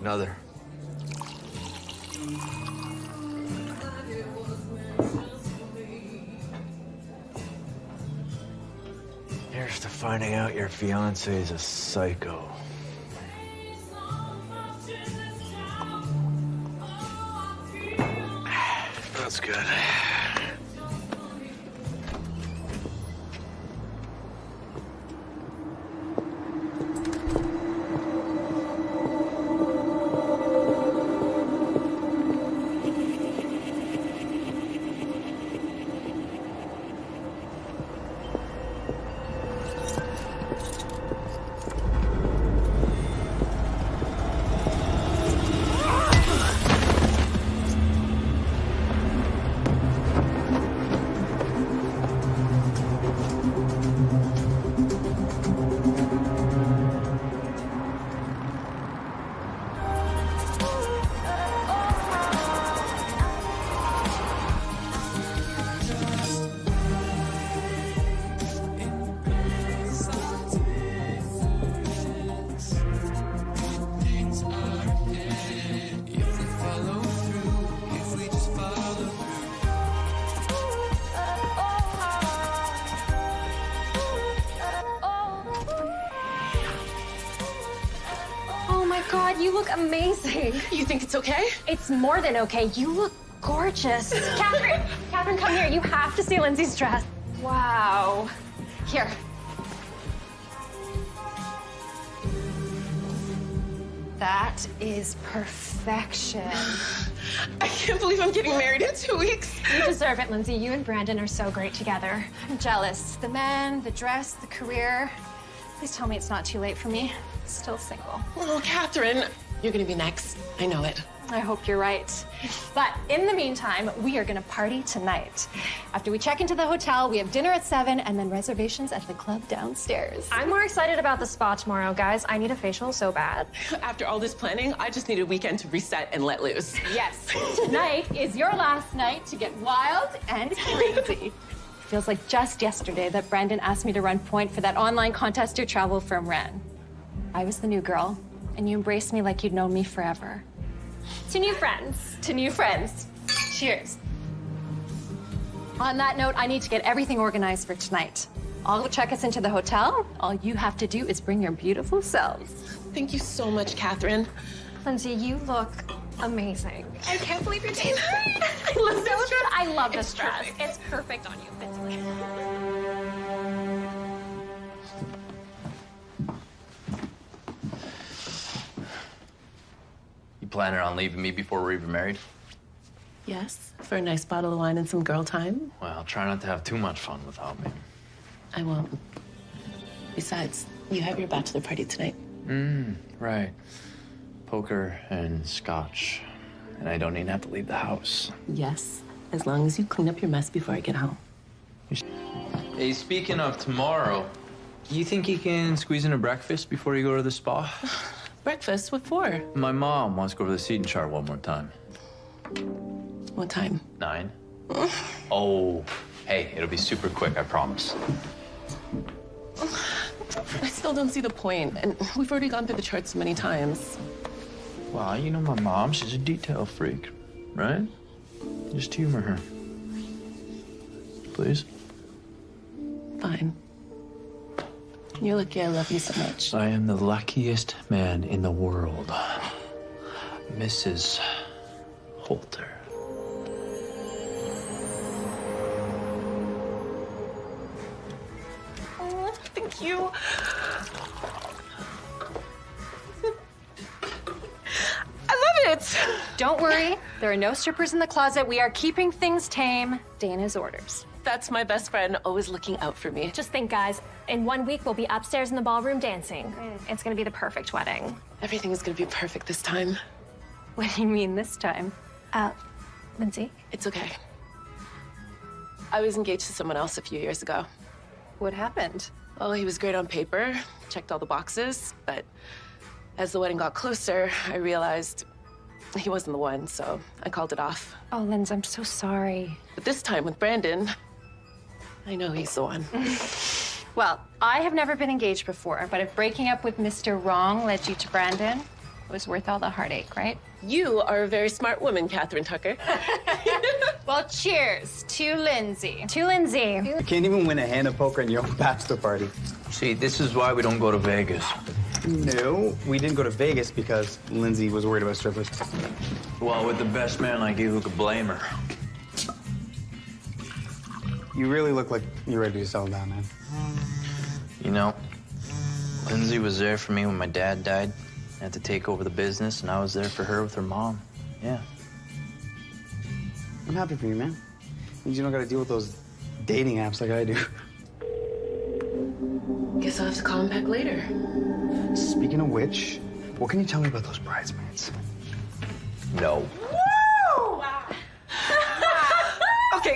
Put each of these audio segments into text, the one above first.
Another. Here's to finding out your fiance is a psycho. That's good. More than okay. You look gorgeous. Catherine, Catherine, come here. You have to see Lindsay's dress. Wow. Here. That is perfection. I can't believe I'm getting married in two weeks. You deserve it, Lindsay. You and Brandon are so great together. I'm jealous. The men, the dress, the career. Please tell me it's not too late for me. Still single. Oh, Catherine, you're gonna be next. I know it. I hope you're right. But in the meantime, we are gonna party tonight. After we check into the hotel, we have dinner at seven and then reservations at the club downstairs. I'm more excited about the spa tomorrow, guys. I need a facial so bad. After all this planning, I just need a weekend to reset and let loose. Yes, tonight is your last night to get wild and crazy. Feels like just yesterday that Brandon asked me to run point for that online contest your travel firm ran. I was the new girl, and you embraced me like you'd known me forever. To new friends. To new friends. Cheers. On that note, I need to get everything organized for tonight. I'll check us into the hotel. All you have to do is bring your beautiful selves. Thank you so much, Catherine. Lindsay, you look amazing. I can't believe you're taking I love this dress. I love this dress. perfect. It's perfect on you. You planning on leaving me before we're even married? Yes, for a nice bottle of wine and some girl time. Well, try not to have too much fun without me. I won't. Besides, you have your bachelor party tonight. Mm, right. Poker and scotch. And I don't even have to leave the house. Yes, as long as you clean up your mess before I get home. Hey, speaking of tomorrow, you think you can squeeze in a breakfast before you go to the spa? Breakfast? What for? My mom wants to go over the seating chart one more time. What time? Nine? oh, hey, it'll be super quick, I promise. I still don't see the point, and we've already gone through the charts so many times. Well, you know my mom, she's a detail freak, right? Just humor her. Please? Fine. You're lucky I love you so much. I am the luckiest man in the world. Mrs. Holter. Oh, thank you. I love it. Don't worry, there are no strippers in the closet. We are keeping things tame. Dana's orders. That's my best friend, always looking out for me. Just think, guys, in one week we'll be upstairs in the ballroom dancing. It's gonna be the perfect wedding. Everything is gonna be perfect this time. What do you mean this time? Uh, Lindsay, It's okay. I was engaged to someone else a few years ago. what happened? Well, he was great on paper, checked all the boxes, but as the wedding got closer, I realized he wasn't the one, so I called it off. Oh, Linz, I'm so sorry. But this time with Brandon, I know he's the one. Well, I have never been engaged before, but if breaking up with Mr. Wrong led you to Brandon, It was worth all the heartache, right? You are a very smart woman, Catherine Tucker. Well, cheers to Lindsay. To Lindsay. You can't even win a hand of poker in your own bachelor party. See, this is why we don't go to Vegas. No, we didn't go to Vegas because Lindsay was worried about strippers. Well, with the best man like you, who could blame her? You really look like you're ready to settle down, man. You know, Lindsay was there for me when my dad died. I had to take over the business, and I was there for her with her mom. Yeah. I'm happy for you, man. Means you don't got to deal with those dating apps like I do. Guess I'll have to call him back later. Speaking of which, what can you tell me about those bridesmaids? No. Okay,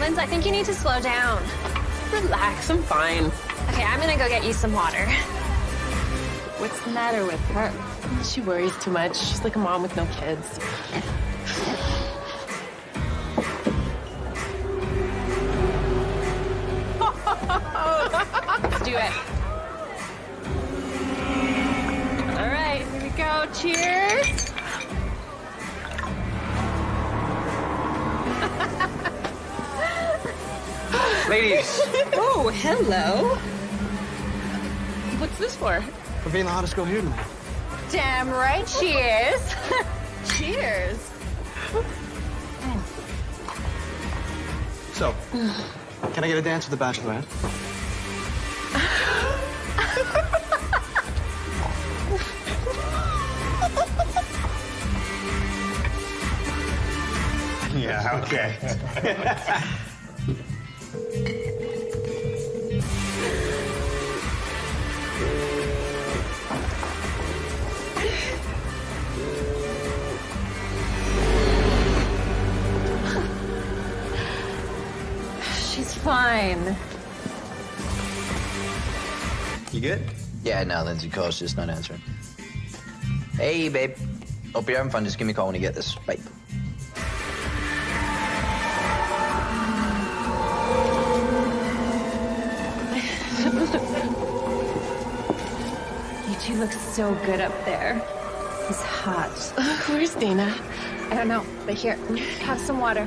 Linz, I think you need to slow down. Relax, I'm fine. Okay, I'm gonna go get you some water. What's the matter with her? She worries too much. She's like a mom with no kids. Let's do it. All right, here we go. Cheers. Ladies! Oh, hello. What's this for? For being the hottest girl here tonight. Damn right. she is. Cheers. So, can I get a dance with the bachelorette? yeah, okay. fine. You good? Yeah, no, Lindsay calls, just not answering. Hey, babe. Hope you're having fun. Just give me a call when you get this. Bye. You two look so good up there. It's hot. Where's Dana? I don't know, but here, have some water.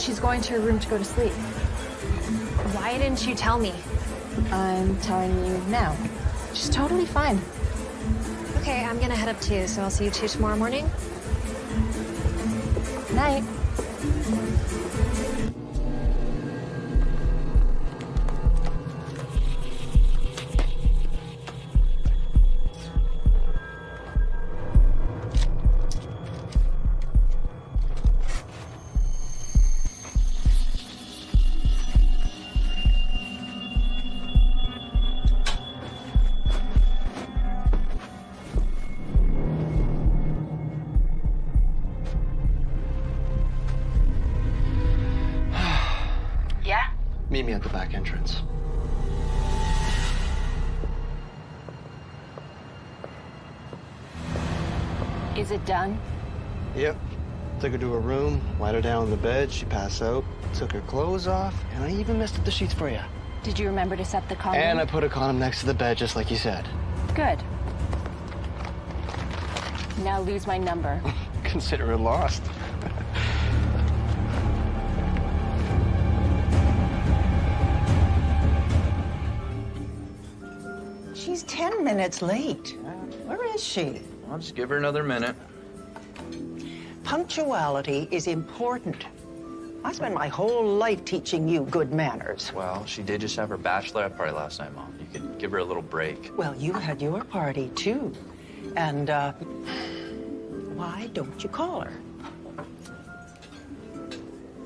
she's going to her room to go to sleep. Why didn't you tell me? I'm telling you now. She's totally fine. Okay, I'm gonna head up too, so I'll see you two tomorrow morning. Night. She passed out, took her clothes off, and I even messed up the sheets for you. Did you remember to set the condom? And I put a condom next to the bed, just like you said. Good. Now lose my number. Consider it lost. She's 10 minutes late. Where is she? I'll just give her another minute. Punctuality is important I spent my whole life teaching you good manners. Well, she did just have her bachelorette party last night, Mom. You could give her a little break. Well, you had your party too. And, uh, why don't you call her?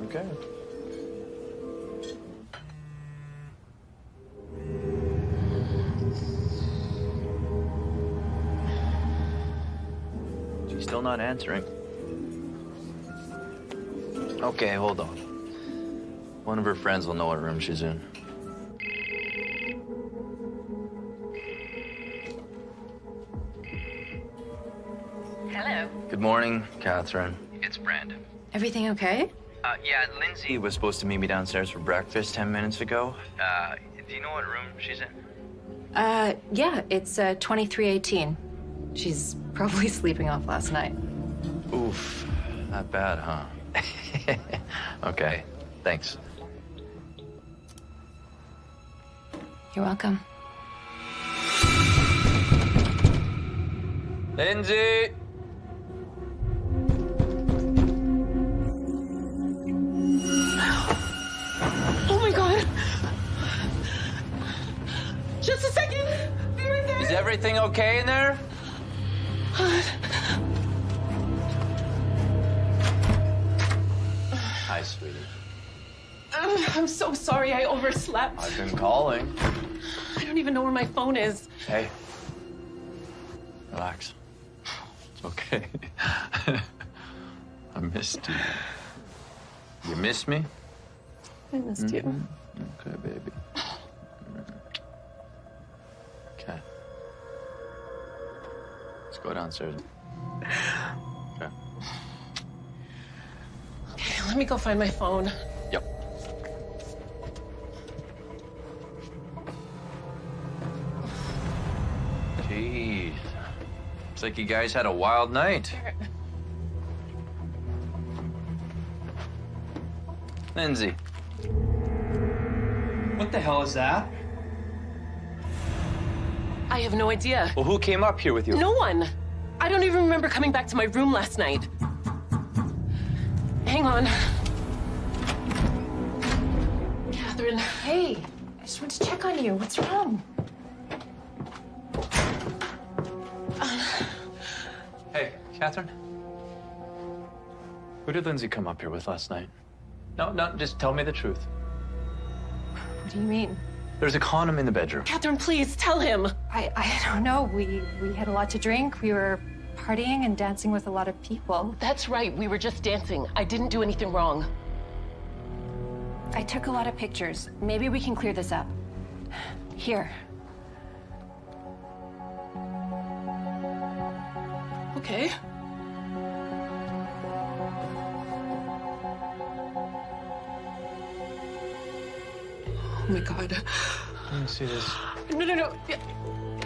Okay. She's still not answering. Okay, hold on. One of her friends will know what room she's in. Hello. Good morning, Catherine. It's Brandon. Everything okay? Uh, yeah, Lindsay was supposed to meet me downstairs for breakfast 10 minutes ago. Uh, do you know what room she's in? Uh, yeah, it's uh, 2318. She's probably sleeping off last night. Oof, not bad, huh? okay, thanks. You're welcome. Lindsay! Oh my god! Just a second! Be right there! Is everything okay in there? Uh, Hi, sweetie. Uh, I'm so sorry I overslept. I've been calling. I don't even know where my phone is. Hey. Relax. It's okay. I missed you. You miss me? I missed you. Okay, baby. Okay. Let's go downstairs. Okay. Okay, let me go find my phone. Yep. Jeez. Looks like you guys had a wild night. Lindsay. What the hell is that? I have no idea. Well, who came up here with you? No one. I don't even remember coming back to my room last night. Hang on. Catherine. Hey, I just wanted to check on you. What's wrong? Uh, hey, Catherine. Who did Lindsay come up here with last night? No, no, just tell me the truth. What do you mean? There's a condom in the bedroom. Catherine, please tell him. I, I don't know. We we had a lot to drink. We were partying and dancing with a lot of people. That's right. We were just dancing. I didn't do anything wrong. I took a lot of pictures. Maybe we can clear this up. Here. Okay. Oh my god. Let me see this. No, no, no.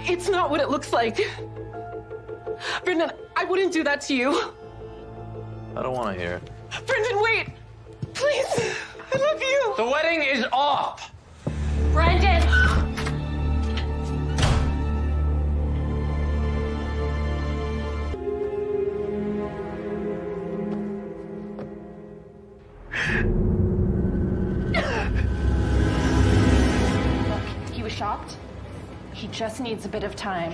It's not what it looks like. Brendan, I wouldn't do that to you. I don't want to hear it. Brendan, wait! Please! I love you! The wedding is off! Brendan! Look, he was shocked. He just needs a bit of time.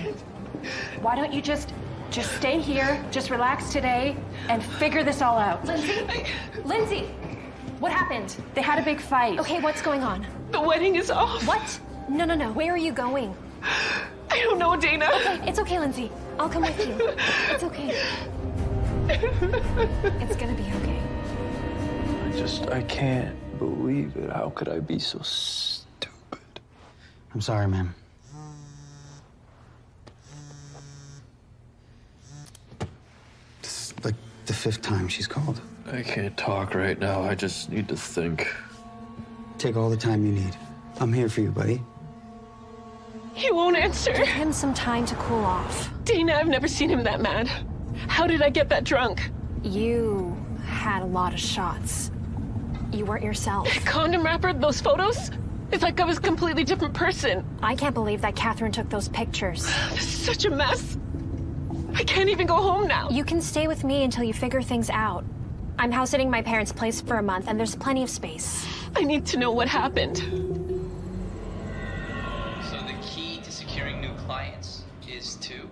Why don't you just just stay here, just relax today, and figure this all out? Lindsay? Lindsay! What happened? They had a big fight. Okay, what's going on? The wedding is off. What? No, no, no. Where are you going? I don't know, Dana. Okay, It's okay, Lindsay. I'll come with you. It's okay. It's gonna be okay. I just, I can't believe it. How could I be so stupid? I'm sorry, ma'am. This is like the fifth time she's called. I can't talk right now. I just need to think. Take all the time you need. I'm here for you, buddy. He won't answer. Give him some time to cool off. Dana, I've never seen him that mad. How did I get that drunk? You had a lot of shots. You weren't yourself. Condom wrapper, those photos? It's like I was a completely different person. I can't believe that Catherine took those pictures. This is such a mess. I can't even go home now. You can stay with me until you figure things out. I'm house sitting my parents' place for a month, and there's plenty of space. I need to know what happened. So the key to securing new clients is to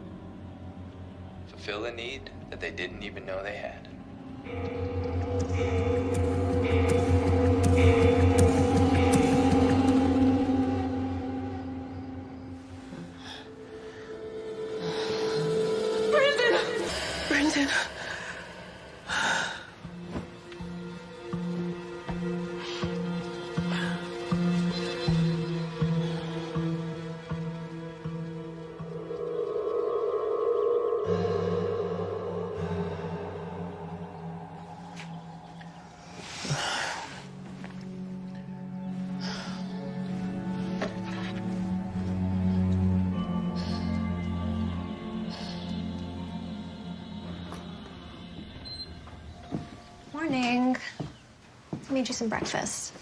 fulfill a need that they didn't even know they had. Some breakfast.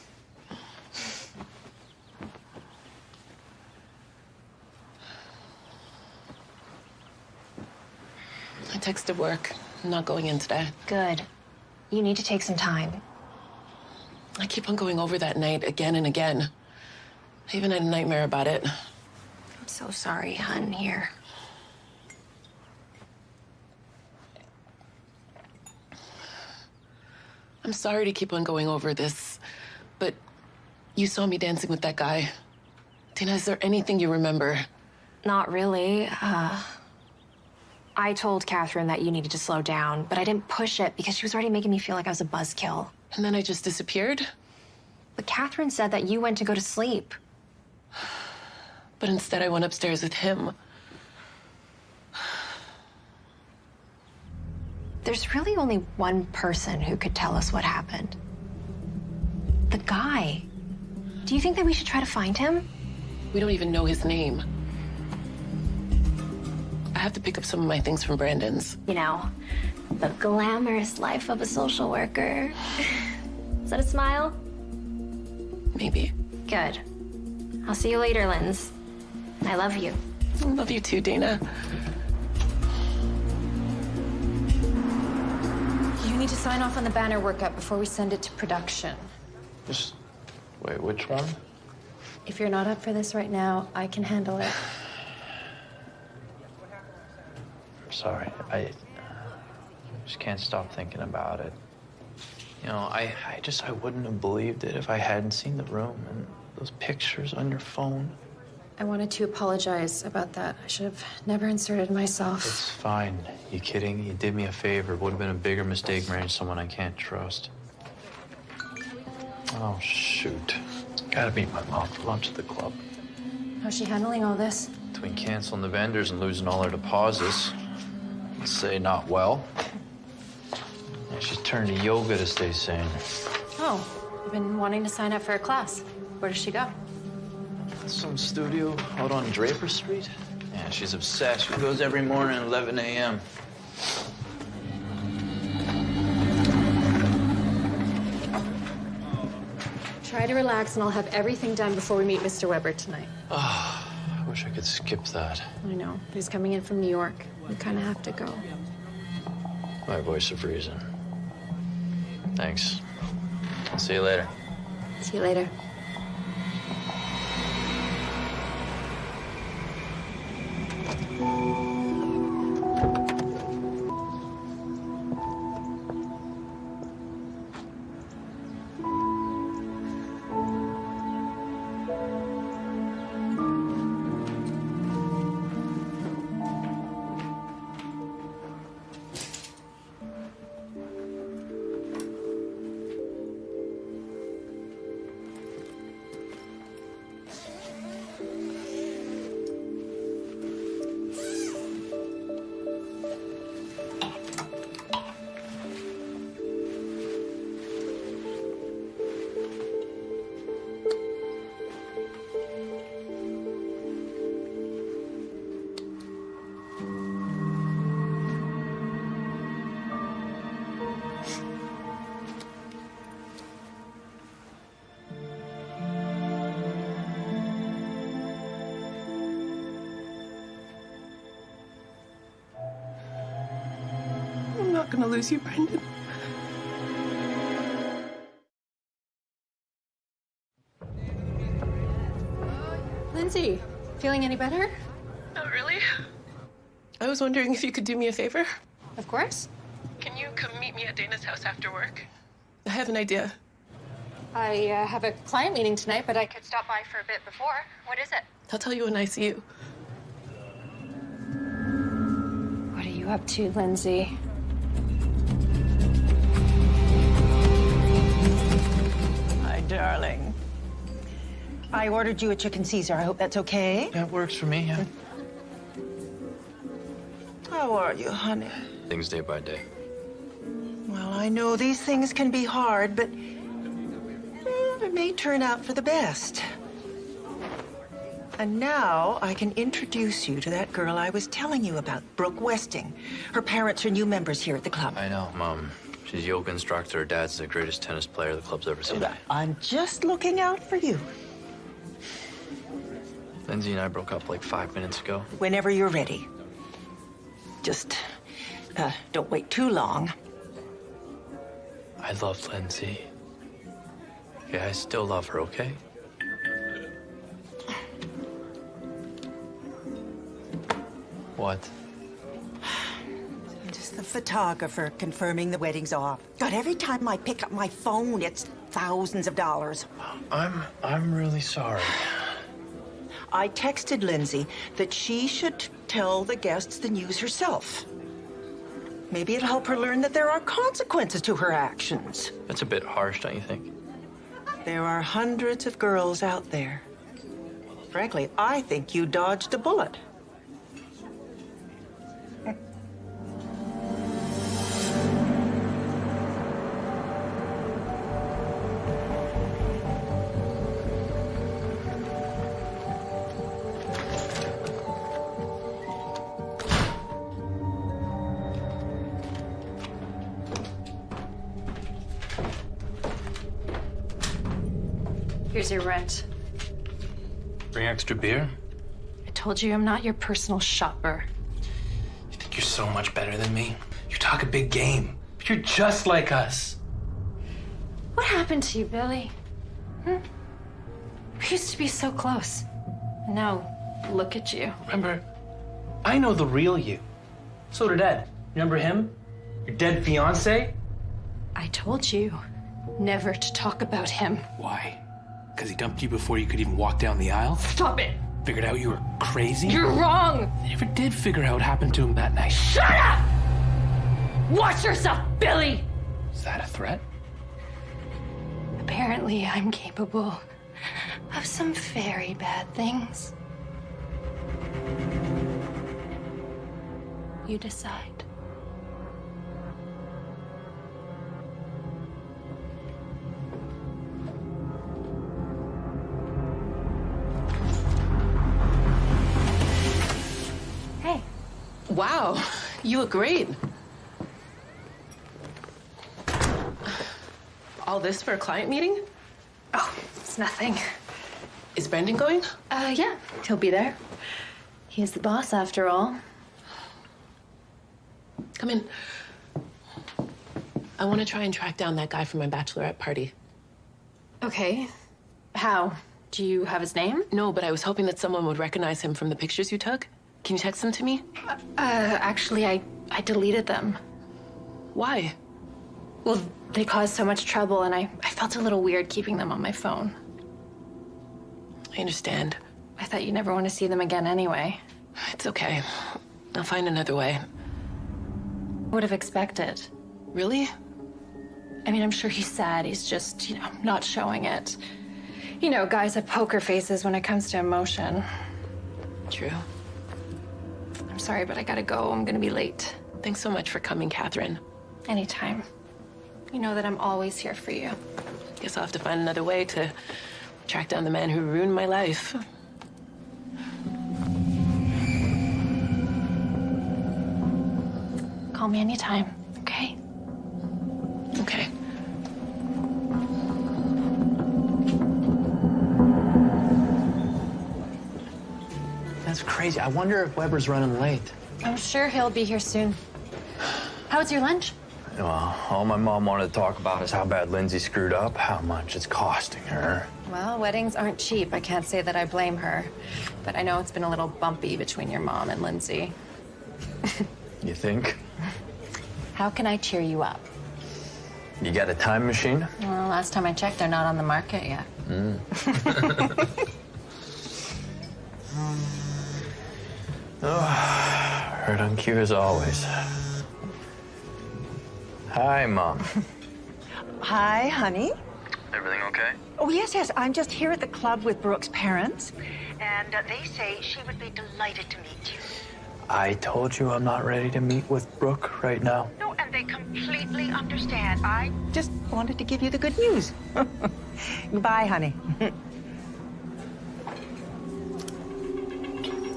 I texted work. I'm not going in today. Good. You need to take some time. I keep on going over that night again and again. I even had a nightmare about it. I'm so sorry, hun, here. I'm sorry to keep on going over this, but you saw me dancing with that guy. Tina, is there anything you remember? Not really. Uh, I told Catherine that you needed to slow down, but I didn't push it because she was already making me feel like I was a buzzkill. And then I just disappeared? But Catherine said that you went to go to sleep. But instead, I went upstairs with him. There's really only one person who could tell us what happened. The guy. Do you think that we should try to find him? We don't even know his name. I have to pick up some of my things from Brandon's. You know, the glamorous life of a social worker. Is that a smile? Maybe. Good. I'll see you later, Linz. I love you. I love you too, Dana. Need to sign off on the banner workup before we send it to production. Just wait, which one? If you're not up for this right now, I can handle it. I'm sorry, I just can't stop thinking about it. You know, I, I just I wouldn't have believed it if I hadn't seen the room and those pictures on your phone. I wanted to apologize about that. I should have never inserted myself. It's fine. You kidding? You did me a favor. It Would have been a bigger mistake marrying someone I can't trust. Oh shoot! Gotta meet my mom for lunch at the club. How's she handling all this? Between canceling the vendors and losing all her deposits, let's say not well. Yeah, she's turned to yoga to stay sane. Oh, I've been wanting to sign up for a class. Where does she go? Some studio out on Draper Street. Yeah, she's obsessed. She goes every morning at 11 a.m. Try to relax, and I'll have everything done before we meet Mr. Weber tonight. Ah, I wish I could skip that. I know. He's coming in from New York. We kind of have to go. My voice of reason. Thanks. I'll see you later. See you later. Not gonna lose you, Brendan. Lindsay, feeling any better? Not really. I was wondering if you could do me a favor. Of course. Can you come meet me at Dana's house after work? I have an idea. I uh, have a client meeting tonight, but I could stop by for a bit before. What is it? I'll tell you when I see you. What are you up to, Lindsay? Darling. I ordered you a chicken Caesar. I hope that's okay. That works for me, yeah. How are you, honey? Things day by day. Well, I know these things can be hard, but it may turn out for the best. And now I can introduce you to that girl I was telling you about, Brooke Westing. Her parents are new members here at the club. I know, Mom. She's a yoga instructor. Her dad's the greatest tennis player the club's ever seen. I'm just looking out for you. Lindsay and I broke up like five minutes ago. Whenever you're ready. Just uh, don't wait too long. I love Lindsay. Yeah, I still love her, okay? What? Just the photographer confirming the wedding's off. God, every time I pick up my phone, it's thousands of dollars. I'm I'm really sorry. I texted Lindsay that she should tell the guests the news herself. Maybe it'll help her learn that there are consequences to her actions. That's a bit harsh, don't you think? There are hundreds of girls out there. Frankly, I think you dodged a bullet. Extra beer? I told you I'm not your personal shopper. You think you're so much better than me? You talk a big game, but you're just like us. What happened to you, Billy? Hmm? We used to be so close. And now, look at you. Remember, I know the real you. So did Ed. Remember him? Your dead fiance? I told you never to talk about him. Why? Because he dumped you before you could even walk down the aisle? Stop it! Figured out you were crazy? You're wrong! I never did figure out what happened to him that night. Shut up! Watch yourself, Billy! Is that a threat? Apparently, I'm capable of some very bad things. You decide. Wow, you look great. All this for a client meeting? oh, it's nothing. Is Brendan going? Uh, yeah, he'll be there. He's the boss after all. Come in. I want to try and track down that guy from my bachelorette party. Okay. How? Do you have his name? No, but I was hoping that someone would recognize him from the pictures you took. Can you text them to me? Uh, actually, I, I deleted them. Why? Well, they caused so much trouble, and I, I felt a little weird keeping them on my phone. I understand. I thought you'd never want to see them again anyway. It's okay. I'll find another way. Would have expected. Really? I mean, I'm sure he's sad. He's just, you know, not showing it. You know, guys have poker faces when it comes to emotion. True. I'm sorry, but I gotta go. I'm gonna be late. Thanks so much for coming, Catherine. Anytime. You know that I'm always here for you. Guess I'll have to find another way to track down the man who ruined my life. Call me anytime, okay? Okay. That's crazy. I wonder if Weber's running late. I'm sure he'll be here soon. How was your lunch? Well, all my mom wanted to talk about is how bad Lindsay screwed up, how much it's costing her. Well, weddings aren't cheap. I can't say that I blame her. But I know it's been a little bumpy between your mom and Lindsay. You think? How can I cheer you up? You got a time machine? Well, last time I checked, they're not on the market yet. Hmm. Heard on cue as always. Hi, Mom. Hi, honey. Everything okay? Oh, yes, yes. I'm just here at the club with Brooke's parents. And uh, they say she would be delighted to meet you. I told you I'm not ready to meet with Brooke right now. No, and they completely understand. I just wanted to give you the good news. Goodbye, honey.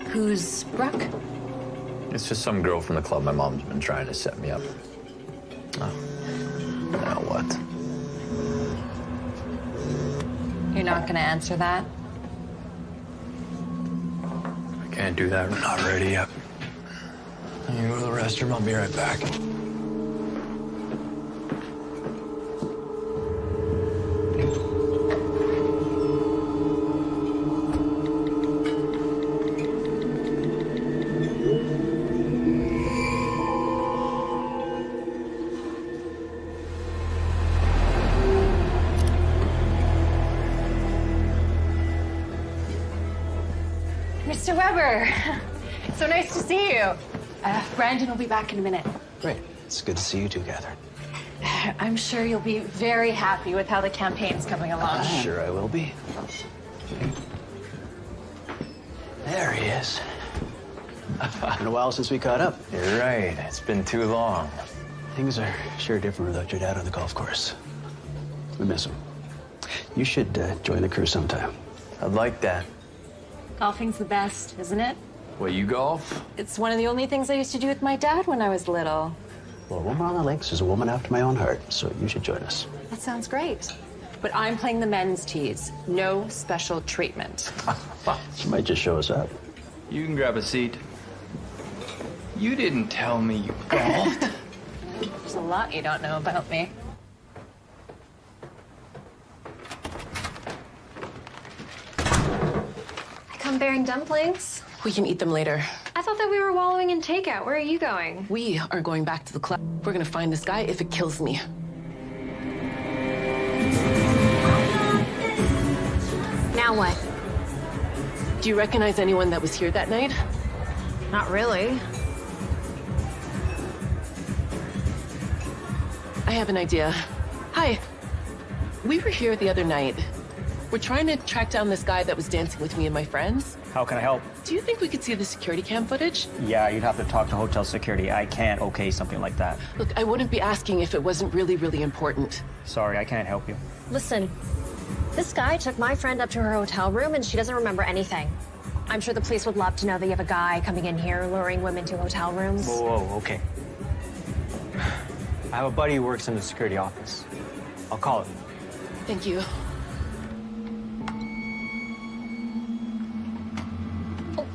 Who's Brooke? It's just some girl from the club my mom's been trying to set me up. Oh. Now what? You're not gonna answer that? I can't do that. I'm not ready yet. You go to the restroom. I'll be right back. Be back in a minute. Great. It's good to see you two, Catherine. I'm sure you'll be very happy with how the campaign's coming along. Sure, I will be. There he is. Been a while since we caught up. You're right. It's been too long. Things are sure different without your dad on the golf course. We miss him. You should uh, join the crew sometime. I'd like that. Golfing's the best, isn't it? What, you golf? It's one of the only things I used to do with my dad when I was little. Well, a woman on the links is a woman after my own heart, so you should join us. That sounds great. But I'm playing the men's tees. No special treatment. She might just show us up. You can grab a seat. You didn't tell me you golfed. There's a lot you don't know about me. I come bearing dumplings. We can eat them later. I thought that we were wallowing in takeout. Where are you going? We are going back to the club. We're gonna find this guy if it kills me. Now what? Do you recognize anyone that was here that night? Not really. I have an idea. Hi. We were here the other night. We're trying to track down this guy that was dancing with me and my friends. How can I help? Do you think we could see the security cam footage? Yeah, you'd have to talk to hotel security. I can't okay something like that. Look, I wouldn't be asking if it wasn't really, really important. Sorry, I can't help you. Listen, this guy took my friend up to her hotel room and she doesn't remember anything. I'm sure the police would love to know that you have a guy coming in here luring women to hotel rooms. Whoa, whoa, okay. I have a buddy who works in the security office. I'll call him. Thank you.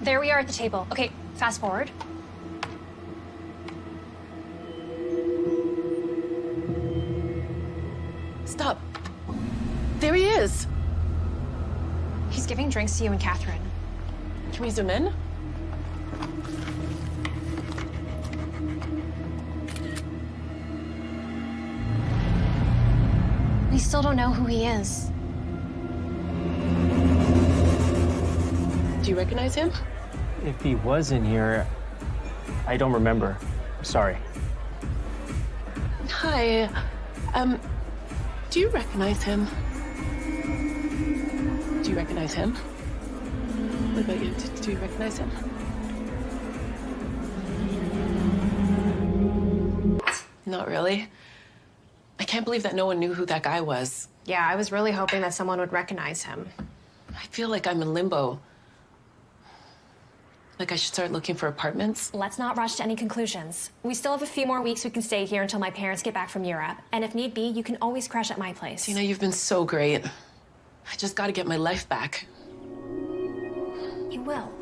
There we are at the table. Okay, fast forward. Stop. There he is. He's giving drinks to you and Catherine. Can we zoom in? We still don't know who he is. Do you recognize him? If he was in here, I don't remember. Sorry. Hi. Um, do you recognize him? Do you recognize him? What about you? Do, do you recognize him? Not really. I can't believe that no one knew who that guy was. Yeah, I was really hoping that someone would recognize him. I feel like I'm in limbo. Like I should start looking for apartments. Let's not rush to any conclusions. We still have a few more weeks we can stay here until my parents get back from Europe. And if need be, you can always crash at my place. Tina, you've been so great. I just gotta get my life back. You will.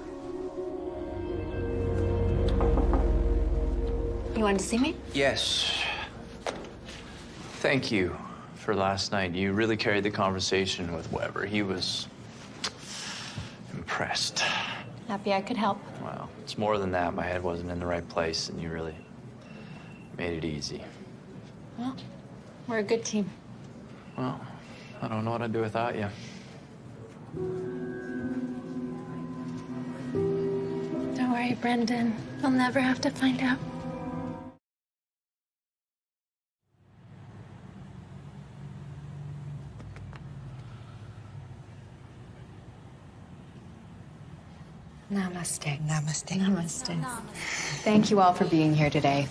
You wanted to see me? Yes. Thank you for last night. You really carried the conversation with Weber. He was impressed. Happy I could help. Well, it's more than that. My head wasn't in the right place, and you really made it easy. Well, we're a good team. Well, I don't know what I'd do without you. Don't worry, Brendan. I'll never have to find out. Namaste. Namaste. Namaste. Thank you all for being here today.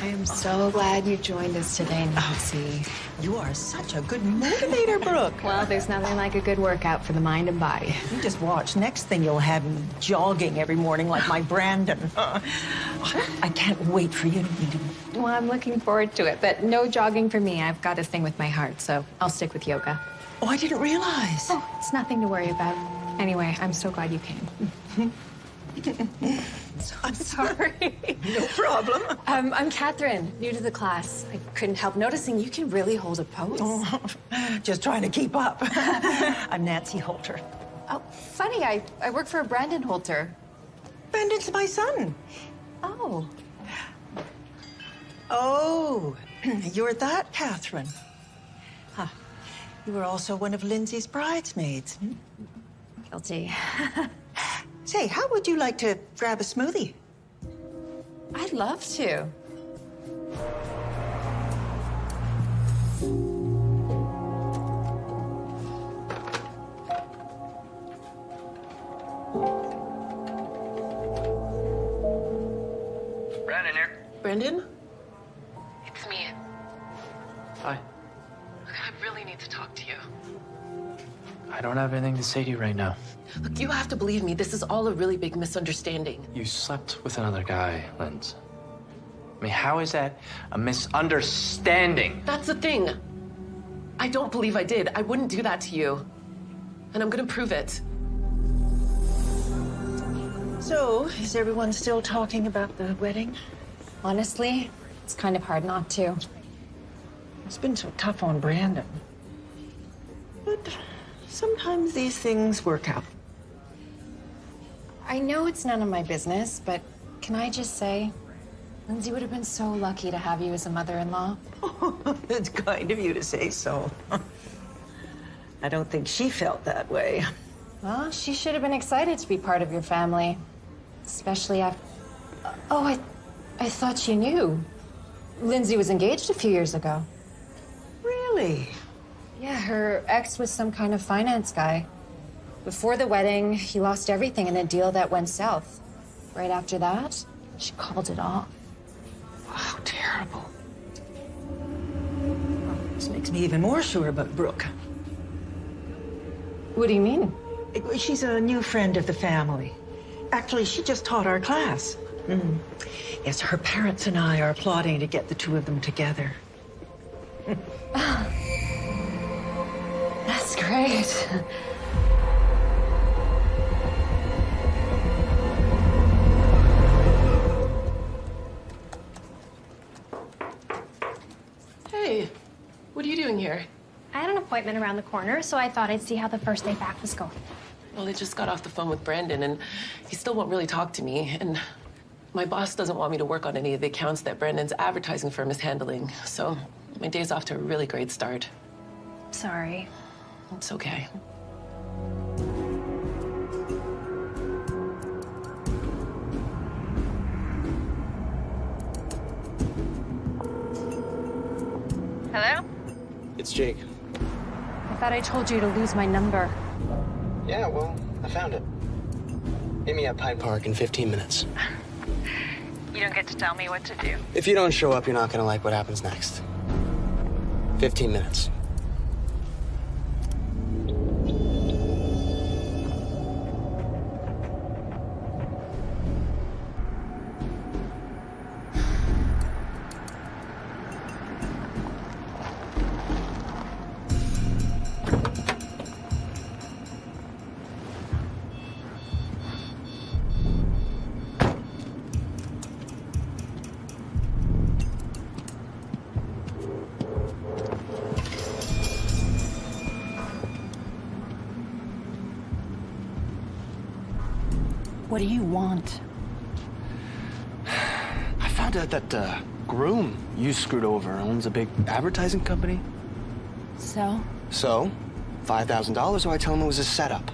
I am so glad you joined us today, Nancy. You are such a good motivator, Brooke. Well, there's nothing like a good workout for the mind and body. You just watch. Next thing you'll have me jogging every morning like my Brandon. I can't wait for you to meet him. Well, I'm looking forward to it, but no jogging for me. I've got a thing with my heart, so I'll stick with yoga. Oh, I didn't realize. Oh, it's nothing to worry about. Anyway, I'm so glad you came. I'm sorry. No problem. Um, I'm Catherine, new to the class. I couldn't help noticing you can really hold a pose. Oh, Just trying to keep up. I'm Nancy Holter. Oh, funny, I, I work for Brandon Holter. Brandon's my son. Oh. Oh, you're that Catherine. Huh. You were also one of Lindsay's bridesmaids. hmm? Guilty. Say, how would you like to grab a smoothie? I'd love to. Brandon here. Brendan? It's me. Hi. I really need to talk to you. I don't have anything to say to you right now. Look, you have to believe me. This is all a really big misunderstanding. You slept with another guy, Linz. I mean, how is that a misunderstanding? That's the thing. I don't believe I did. I wouldn't do that to you. And I'm gonna prove it. So, is everyone still talking about the wedding? Honestly, it's kind of hard not to. It's been so tough on Brandon. Sometimes these things work out. I know it's none of my business, but can I just say, Lindsay would have been so lucky to have you as a mother-in-law. it's kind of you to say so. I don't think she felt that way. Well, she should have been excited to be part of your family, especially after. Oh, I, I thought she knew. Lindsay was engaged a few years ago. Really? Yeah, her ex was some kind of finance guy. Before the wedding, he lost everything in a deal that went south. Right after that, she called it off. Wow, terrible. This makes me even more sure about Brooke. What do you mean? She's a new friend of the family. Actually, she just taught our class. Mm. Yes, her parents and I are plotting to get the two of them together. That's great. Hey, what are you doing here? I had an appointment around the corner, so I thought I'd see how the first day back was going. Well, I just got off the phone with Brandon, and he still won't really talk to me. And my boss doesn't want me to work on any of the accounts that Brandon's advertising firm is handling. So my day's off to a really great start. Sorry. It's okay. Hello? It's Jake. I thought I told you to lose my number. Yeah, well, I found it. Meet me at Pine Park in 15 minutes. You don't get to tell me what to do. If you don't show up, you're not gonna like what happens next. 15 minutes. What do you want? I found out that uh, groom you screwed over owns a big advertising company. So, So, $5,000, so I tell him it was a setup.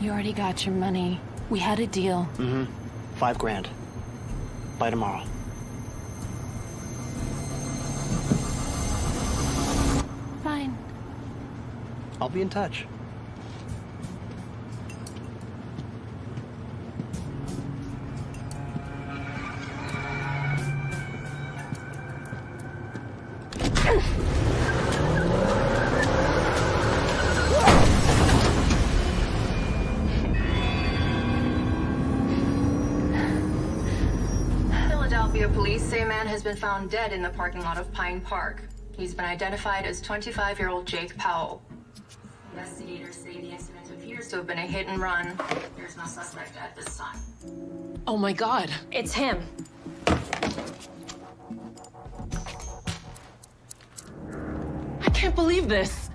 you already got your money. We had a deal. Mm-hmm. Five grand. By tomorrow. Fine. I'll be in touch. Has been found dead in the parking lot of Pine Park. He's been identified as 25-year-old Jake Powell. Investigators say the incident appears to have been a hit and run. There's no suspect at this time. Oh my God. It's him. I can't believe this.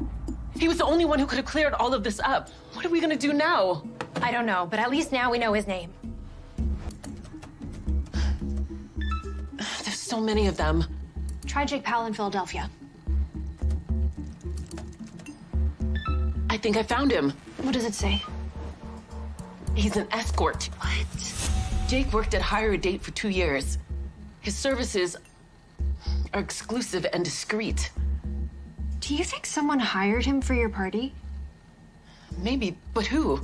He was the only one who could have cleared all of this up. What are we gonna do now? I don't know, but at least now we know his name. So many of them. Try Jake Powell in Philadelphia. I think I found him. What does it say? He's an escort. What? Jake worked at Hire a Date for two years. His services are exclusive and discreet. Do you think someone hired him for your party? Maybe, but who?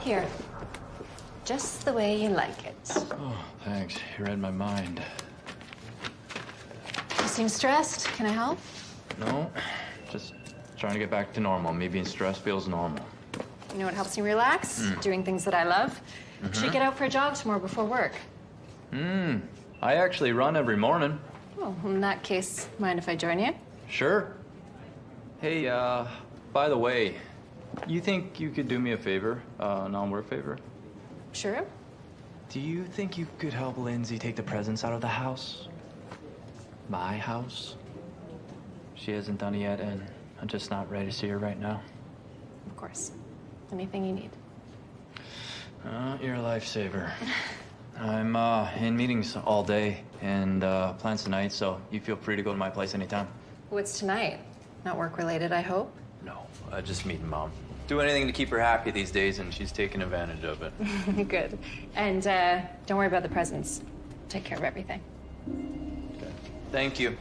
Here. Just the way you like it. Oh, thanks. You read my mind. You seem stressed. Can I help? No, just trying to get back to normal. Me being stressed feels normal. You know what helps me relax? Mm. Doing things that I love. Mhm. Should we get out for a jog tomorrow before work? Hmm. I actually run every morning. Well, in that case, mind if I join you? Sure. Hey, uh, by the way, you think you could do me a favor, uh, non-work favor? Sure. Do you think you could help Lindsay take the presents out of the house? My house? She hasn't done it yet, and I'm just not ready to see her right now. Of course. Anything you need. Uh, you're a lifesaver. I'm uh, in meetings all day and uh, plans tonight, so you feel free to go to my place anytime. What's tonight? Not work related, I hope. No, uh, just meeting mom. Do anything to keep her happy these days, and she's taking advantage of it. Good. And uh, don't worry about the presents. Take care of everything. Thank you.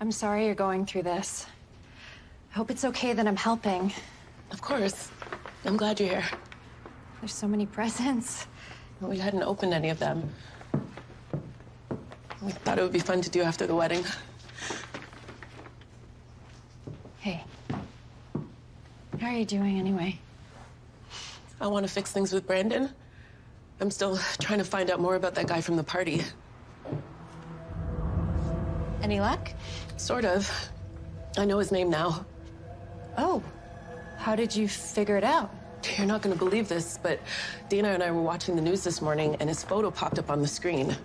I'm sorry you're going through this. I hope it's okay that I'm helping. Of course. I'm glad you're here. There's so many presents. We hadn't opened any of them. We thought it would be fun to do after the wedding. Hey. How are you doing anyway? I want to fix things with Brandon. I'm still trying to find out more about that guy from the party. Any luck? Sort of. I know his name now. Oh. How did you figure it out? You're not going to believe this, but Dana and I were watching the news this morning, and his photo popped up on the screen.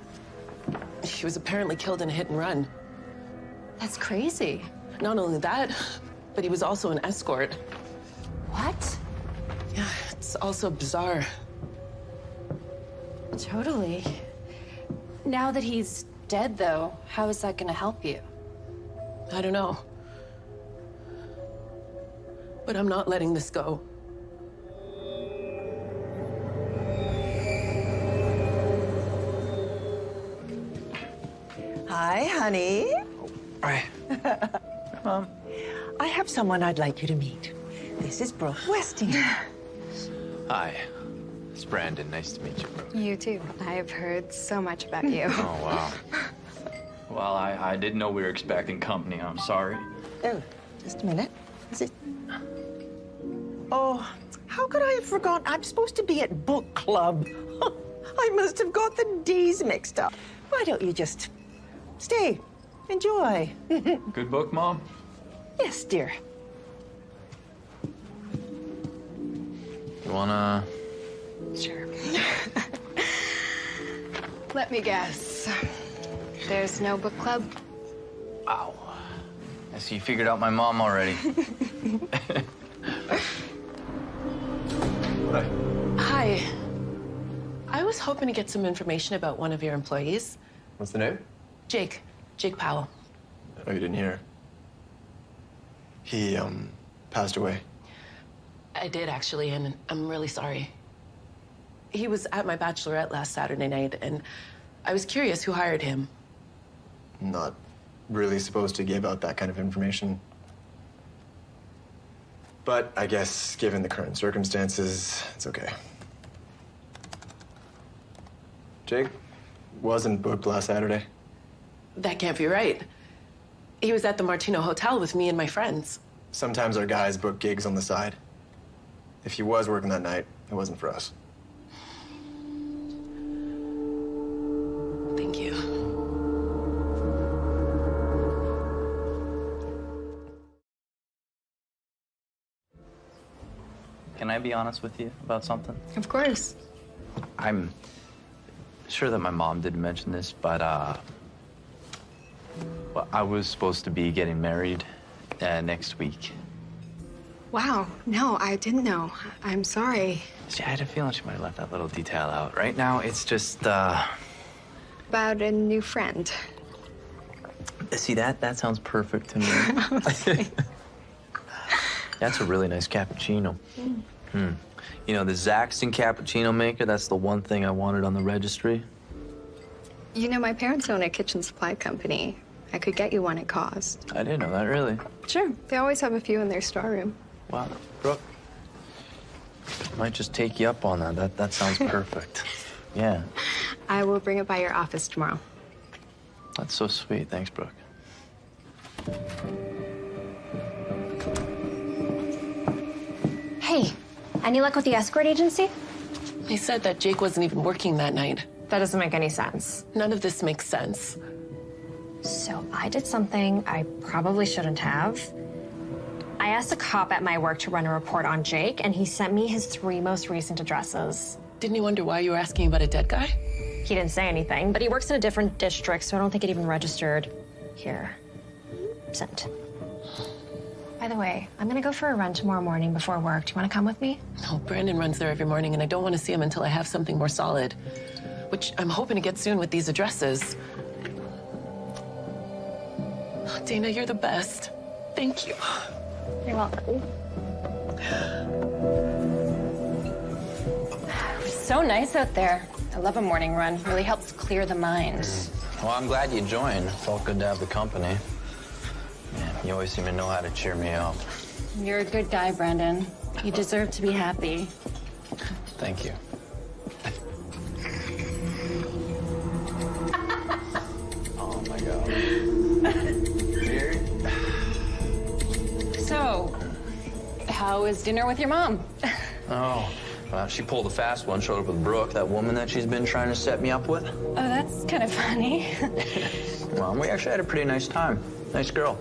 He was apparently killed in a hit and run. That's crazy. Not only that, but he was also an escort. What? Yeah, it's also bizarre. Totally. Now that he's dead, though, how is that gonna help you? I don't know. But I'm not letting this go. Hi, honey. Hi. Mom. I have someone I'd like you to meet. This is Brooke Westingham. Hi. It's Brandon. Nice to meet you, Brooke. You too. I've heard so much about you. Oh, wow. Well, I, I didn't know we were expecting company. I'm sorry. Oh, just a minute. Is it? Oh, how could I have forgotten? I'm supposed to be at book club. I must have got the D's mixed up. Why don't you just stay, enjoy? Good book, Mom? yes, dear. You wanna... Sure. Let me guess. There's no book club? Wow. I see you figured out my mom already. Hi. Hi. I was hoping to get some information about one of your employees. What's the name? Jake. Jake Powell. Oh, you didn't hear. He, um, passed away. I did, actually, and I'm really sorry. He was at my bachelorette last Saturday night, and I was curious who hired him. Not really supposed to give out that kind of information. But I guess, given the current circumstances, it's okay. Jake wasn't booked last Saturday. That can't be right. He was at the Martino Hotel with me and my friends. Sometimes our guys book gigs on the side. If he was working that night, it wasn't for us. Thank you. Can I be honest with you about something? Of course. I'm sure that my mom didn't mention this, but uh, well, I was supposed to be getting married uh, next week. Wow. No, I didn't know. I'm sorry. See, I had a feeling she might have left that little detail out. Right now, it's just uh, About a new friend. see that that sounds perfect to me. That's a really nice cappuccino. Hmm. You know, the Zaxton cappuccino maker, that's the one thing I wanted on the registry. You know, my parents own a kitchen supply company. I could get you one at cost. I didn't know that, really. Sure. They always have a few in their storeroom. Wow. Brooke, might just take you up on that. That, that sounds perfect. Yeah, I will bring it by your office tomorrow. that's so sweet. Thanks, Brooke. Hey, any luck with the escort agency? They said that Jake wasn't even working that night. That doesn't make any sense. None of this makes sense. So I did something I probably shouldn't have. I asked a cop at my work to run a report on Jake, and he sent me his three most recent addresses. Didn't you wonder why you were asking about a dead guy? He didn't say anything, but he works in a different district, so I don't think it even registered. Here. Sent. By the way, I'm gonna go for a run tomorrow morning before work. Do you wanna come with me? No, Brandon runs there every morning, and I don't want to see him until I have something more solid. Which I'm hoping to get soon with these addresses. Dana, you're the best. Thank you. You're welcome. So nice out there. I love a morning run. Really helps clear the mind. Well, I'm glad you joined. Felt good to have the company. Man, you always seem to know how to cheer me up. You're a good guy, Brandon. You deserve to be happy. Thank you. How was dinner with your mom? Oh, well, she pulled a fast one. Showed up with Brooke, that woman that she's been trying to set me up with. Oh, that's kind of funny. Well, we actually had a pretty nice time. Nice girl.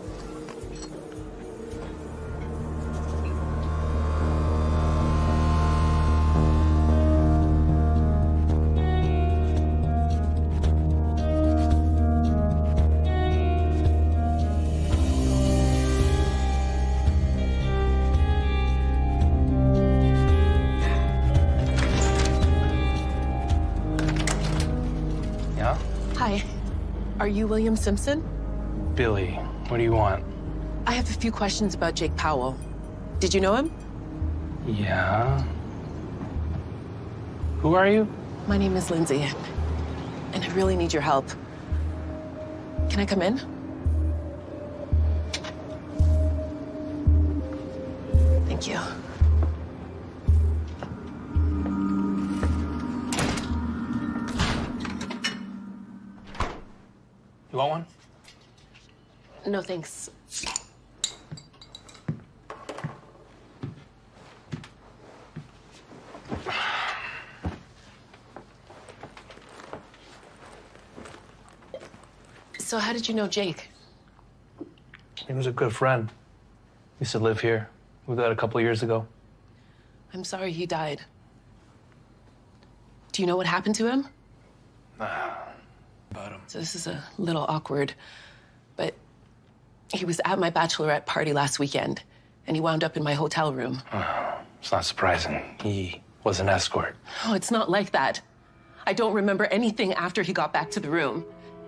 Are you William Simpson? Billy, what do you want? I have a few questions about Jake Powell. Did you know him? Yeah. Who are you? My name is Lindsay, and I really need your help. Can I come in? Thank you. You want one? No, thanks. So, how did you know Jake? He was a good friend. Used to live here. Moved out a couple of years ago. I'm sorry he died. Do you know what happened to him? So this is a little awkward, but he was at my bachelorette party last weekend, and he wound up in my hotel room. Oh, It's not surprising. He was an escort. Oh, it's not like that. I don't remember anything after he got back to the room.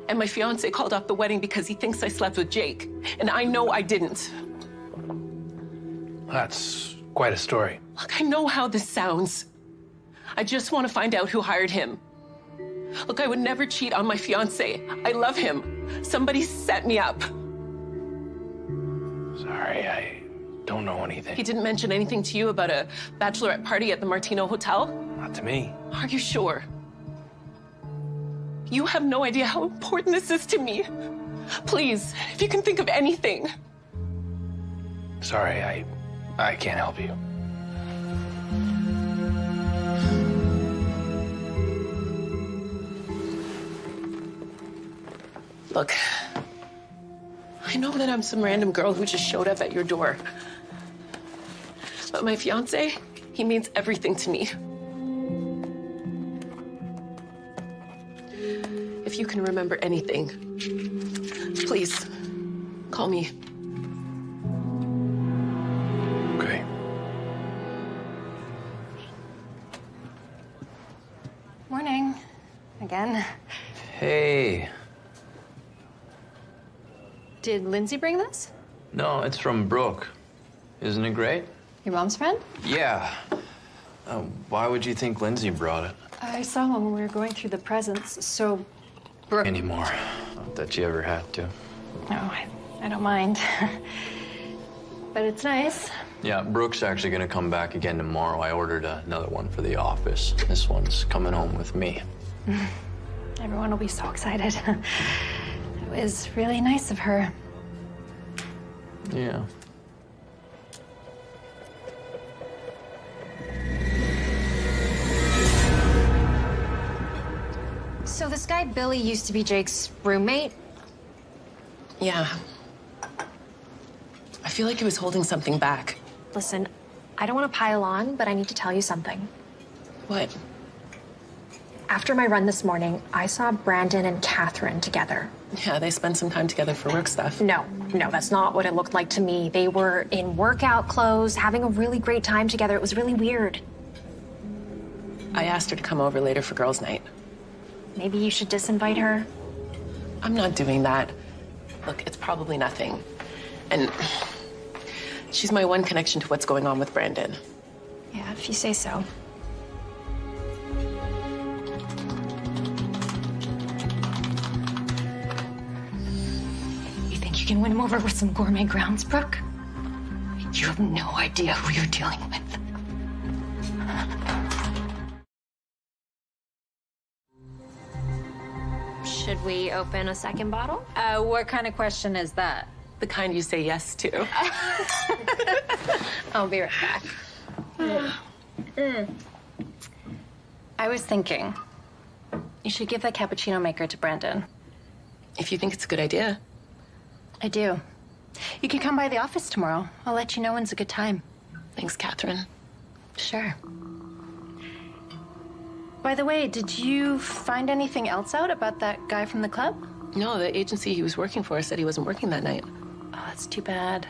And my fiance called off the wedding because he thinks I slept with Jake. And I know I didn't. That's quite a story. Look, I know how this sounds. I just want to find out who hired him. Look, I would never cheat on my fiance. I love him. Somebody set me up. Sorry, I don't know anything. He didn't mention anything to you about a bachelorette party at the Martino Hotel? Not to me. Are you sure? You have no idea how important this is to me. Please, if you can think of anything. Sorry, I I can't help you. Look, I know that I'm some random girl who just showed up at your door. But my fiance, he means everything to me. If you can remember anything, please call me. Okay. Morning. Again. Hey. Did Lindsay bring this? No, it's from Brooke. Isn't it great? Your mom's friend? Yeah. Uh, why would you think Lindsay brought it? I saw one when we were going through the presents, so Brooke. Anymore. Not that you ever had to. No, I, I don't mind. but it's nice. Yeah, Brooke's actually gonna come back again tomorrow. I ordered another one for the office. This one's coming home with me. Everyone will be so excited. it was really nice of her. Yeah. So this guy Billy used to be Jake's roommate? Yeah. I feel like he was holding something back. Listen, I don't want to pile on, but I need to tell you something. What? After my run this morning, I saw Brandon and Catherine together. Yeah, they spent some time together for work stuff. No, no, that's not what it looked like to me. They were in workout clothes, having a really great time together. It was really weird. I asked her to come over later for girls' night. Maybe you should disinvite her. I'm not doing that. Look, it's probably nothing. And she's my one connection to what's going on with Brandon. Yeah, if you say so. Can win him over with some gourmet grounds, Brooke? You have no idea who you're dealing with. Should we open a second bottle? Uh, what kind of question is that? The kind you say yes to. I'll be right back. Mm. I was thinking, you should give that cappuccino maker to Brandon. If you think it's a good idea. I do. You can come by the office tomorrow. I'll let you know when's a good time. Thanks, Catherine. Sure. By the way, did you find anything else out about that guy from the club? No, the agency he was working for said he wasn't working that night. Oh, that's too bad.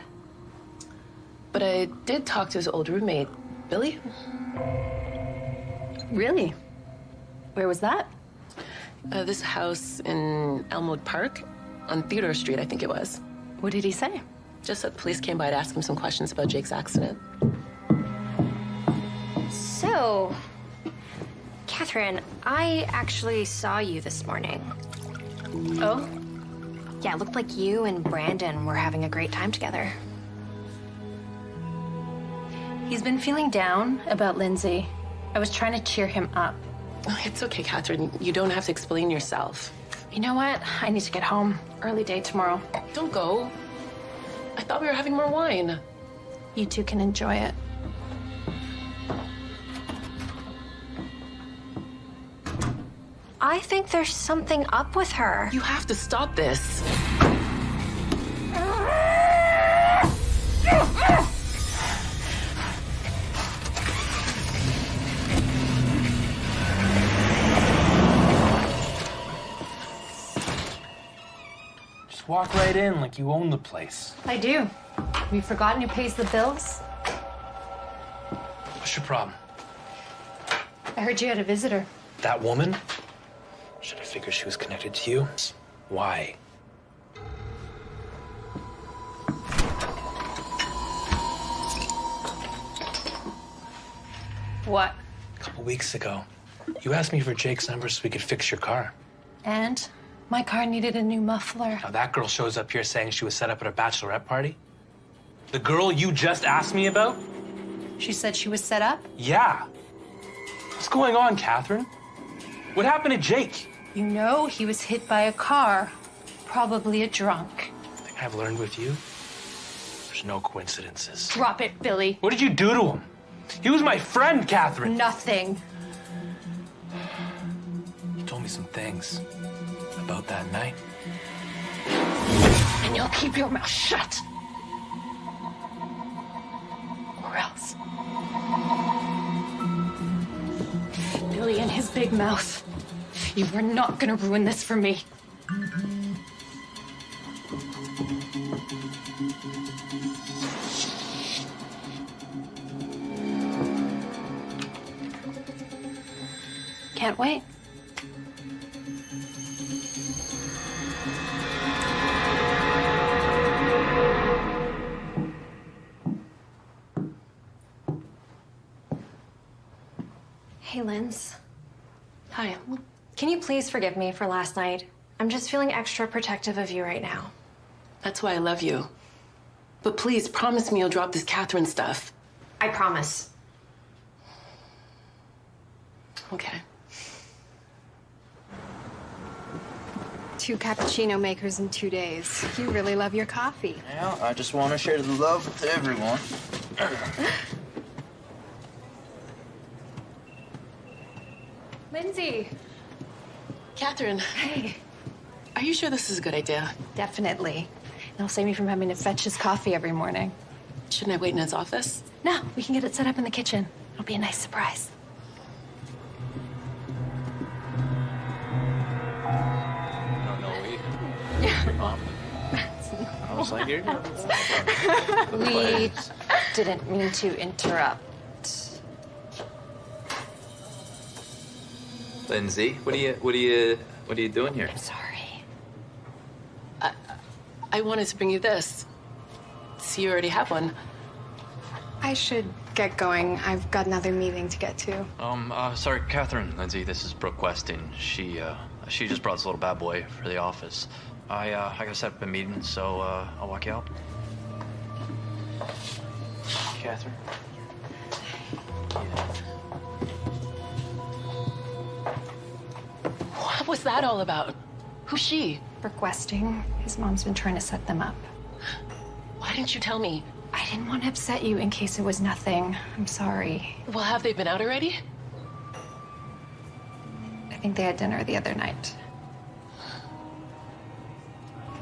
But I did talk to his old roommate, Billy. Really? Where was that? Uh, this house in Elmwood Park on Theodore Street, I think it was. What did he say? Just that the police came by to ask him some questions about Jake's accident. So, Catherine, I actually saw you this morning. Oh? Yeah, it looked like you and Brandon were having a great time together. He's been feeling down about Lindsay. I was trying to cheer him up. It's okay, Catherine. You don't have to explain yourself. You know what? I need to get home. Early day tomorrow. Don't go. I thought we were having more wine. You two can enjoy it. I think there's something up with her. You have to stop this. Walk right in like you own the place. I do. Have you forgotten who pays the bills? What's your problem? I heard you had a visitor. That woman? Should I figure she was connected to you? Why? What? A couple weeks ago, you asked me for Jake's number so we could fix your car. And my car needed a new muffler. Now that girl shows up here saying she was set up at a bachelorette party. The girl you just asked me about? She said she was set up? Yeah. What's going on, Catherine? What happened to Jake? You know he was hit by a car. Probably a drunk. thing I've learned with you, there's no coincidences. Drop it, Billy. What did you do to him? He was my friend, Catherine. Nothing. You told me some things about that night. And you'll keep your mouth shut. Or else. Billy and his big mouth. You are not gonna ruin this for me. Can't wait. Hey, Linz. Hi. Can you please forgive me for last night? I'm just feeling extra protective of you right now. That's why I love you. But please, promise me you'll drop this Catherine stuff. I promise. Okay. Two cappuccino makers in two days. You really love your coffee. Yeah, I just want to share the love with everyone. Lindsay. Catherine. Hey. Are you sure this is a good idea? Definitely. It'll save me from having to fetch his coffee every morning. Shouldn't I wait in his office? No, we can get it set up in the kitchen. It'll be a nice surprise. No, no, we. Mom. I was like, here. We didn't mean to interrupt. Lindsay, what are you, what are you, what are you doing here? I'm sorry. I wanted to bring you this. See, you already have one. I should get going. I've got another meeting to get to. Um, uh, sorry, Catherine, Lindsay, this is Brooke Weston. She, uh, she just brought this little bad boy for the office. I, uh, I gotta set up a meeting, so, uh, I'll walk you out. Catherine? What was that all about? Who's she? Requesting. His mom's been trying to set them up. Why didn't you tell me? I didn't want to upset you in case it was nothing. I'm sorry. Well, have they been out already? I think they had dinner the other night.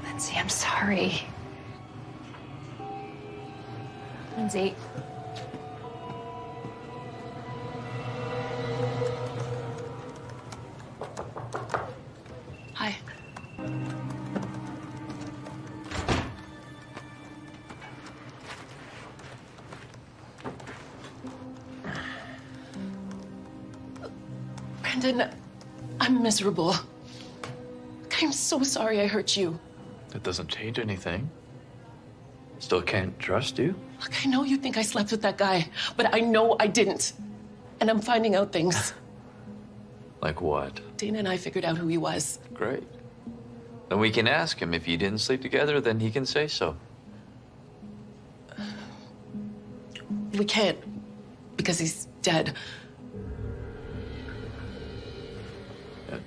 Lindsay, I'm sorry. Lindsay. Miserable. I'm so sorry I hurt you. That doesn't change anything. Still can't trust you? Look, I know you think I slept with that guy, but I know I didn't. And I'm finding out things. Like what? Dana and I figured out who he was. Great. Then we can ask him. If you didn't sleep together, then he can say so. We can't, because he's dead.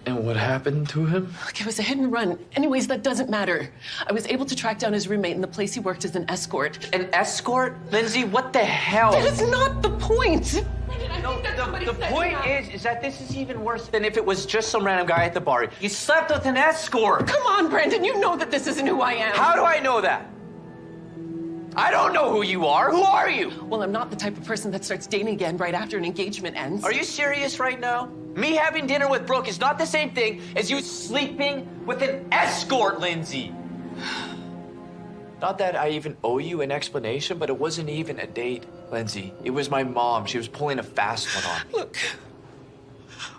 And what happened to him? Look, it was a hit and run. Anyways, that doesn't matter. I was able to track down his roommate in the place he worked as an escort. An escort? Lindsay, what the hell? That is not the point. No, the, the point is, is that this is even worse than if it was just some random guy at the bar. You slept with an escort. Come on, Brandon. You know that this isn't who I am. How do I know that? I don't know who you are. Who are you? Well, I'm not the type of person that starts dating again right after an engagement ends. Are you serious right now? Me having dinner with Brooke is not the same thing as you sleeping with an escort, Lindsay. Not that I even owe you an explanation, but it wasn't even a date, Lindsay. It was my mom. She was pulling a fast one on. Look,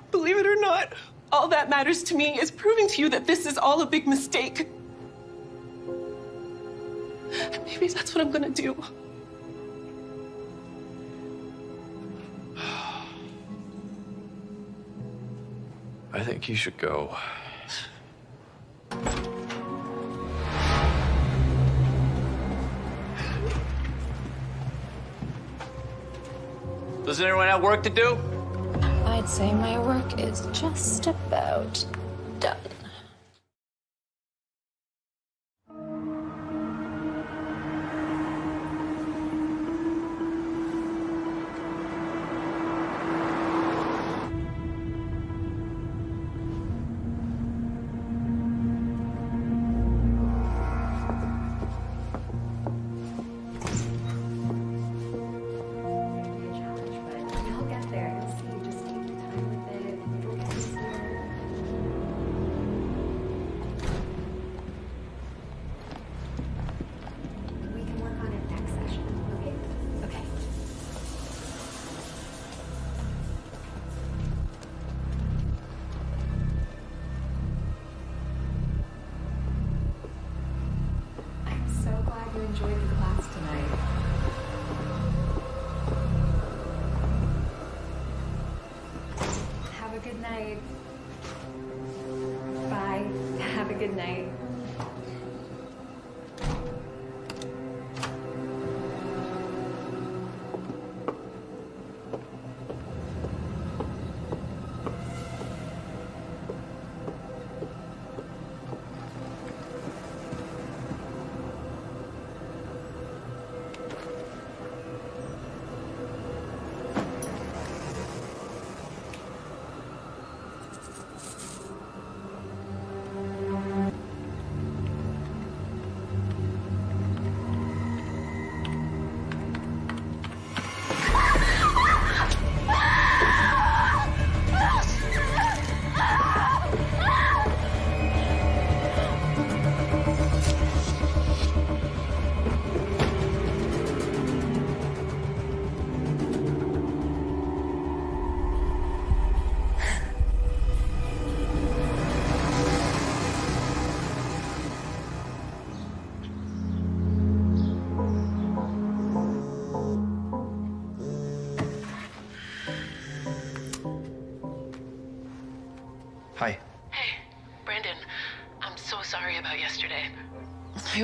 believe it or not, all that matters to me is proving to you that this is all a big mistake. And maybe that's what I'm gonna do. I think you should go. Does anyone have work to do? I'd say my work is just about done.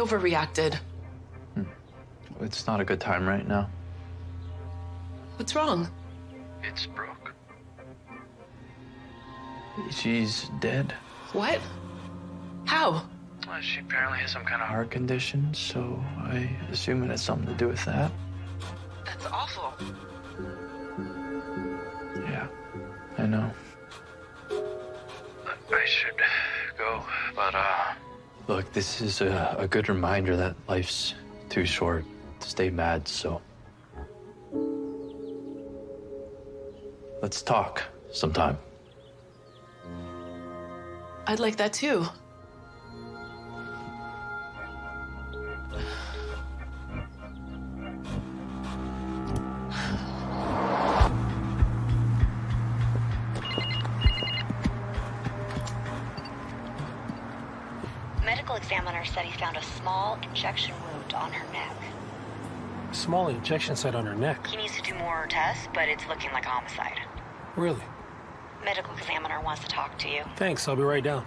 Overreacted. It's not a good time right now. What's wrong? It's Brooke. She's dead. What? How? Well, she apparently has some kind of heart condition, so I assume it has something to do with that. That's awful. Yeah, I know. I should go, but uh. Look, this is a, a good reminder that life's too short to stay mad, so. Let's talk sometime. I'd like that too. Injection wound on her neck. A Small injection site on her neck. He needs to do more tests, but it's looking like a homicide. Really? Medical examiner wants to talk to you. Thanks, I'll be right down.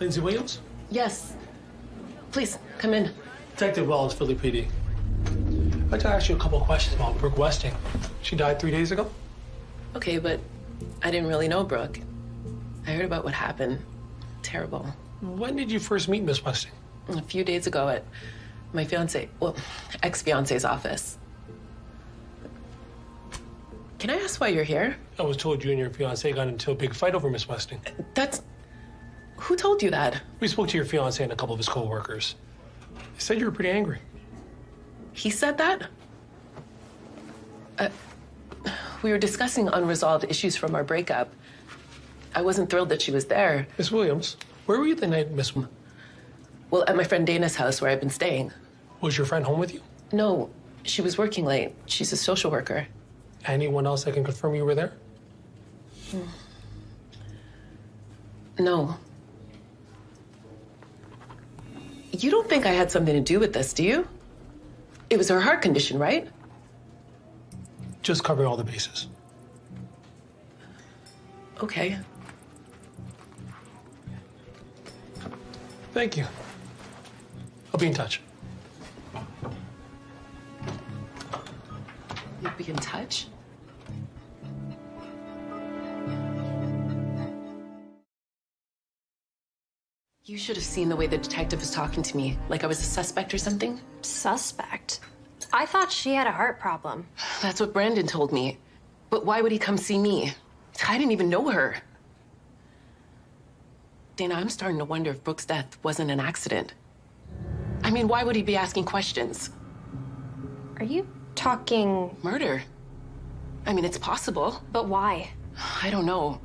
Lindsay Williams? Yes. Please, come in. Detective Wells, Philly PD. I'd like to ask you a couple of questions about Brooke Westing. She died three days ago? Okay, but I didn't really know Brooke. I heard about what happened. Terrible. When did you first meet Miss Westing? A few days ago at my fiance, well, ex-fiance's office. Can I ask why you're here? I was told you and your fiance got into a big fight over Miss Westing. That's. Who told you that? We spoke to your fiance and a couple of his co-workers. They said you were pretty angry. He said that? Uh, we were discussing unresolved issues from our breakup. I wasn't thrilled that she was there. Miss Williams, where were you the night Miss? Well, at my friend Dana's house where I've been staying. Was your friend home with you? No, she was working late. She's a social worker. Anyone else that can confirm you were there? No. You don't think I had something to do with this, do you? It was her heart condition, right? Just covering all the bases. Okay. Thank you. I'll be in touch. You'll be in touch? You should have seen the way the detective was talking to me, like I was a suspect or something. Suspect? I thought she had a heart problem. That's what Brandon told me. But why would he come see me? I didn't even know her. Dana, I'm starting to wonder if Brooke's death wasn't an accident. I mean, why would he be asking questions? Are you talking murder? I mean, it's possible. But why? I don't know.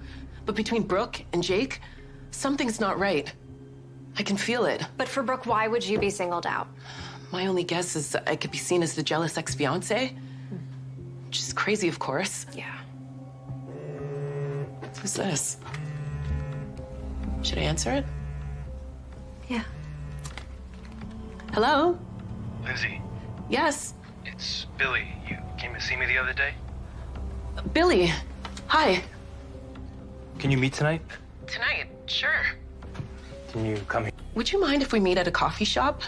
But between Brooke and Jake, something's not right. I can feel it. But for Brooke, why would you be singled out? My only guess is I could be seen as the jealous ex-fiance. Which is crazy, of course. Yeah. Who's this? Should I answer it? Yeah. Hello? Lindsay, Yes. it's Billy. You came to see me the other day? Billy. Hi. Can you meet tonight? Tonight? Sure. Can you come here? Would you mind if we meet at a coffee shop?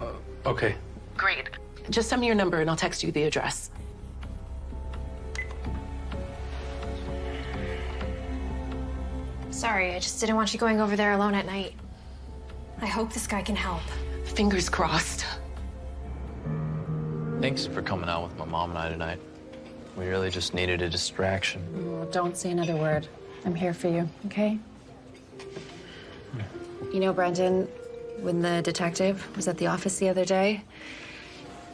Uh, okay. Great. Just send me your number and I'll text you the address. Sorry, I just didn't want you going over there alone at night. I hope this guy can help. Fingers crossed. Thanks for coming out with my mom and I tonight. We really just needed a distraction. Oh, don't say another word. I'm here for you, okay? You know, Brendan, when the detective was at the office the other day,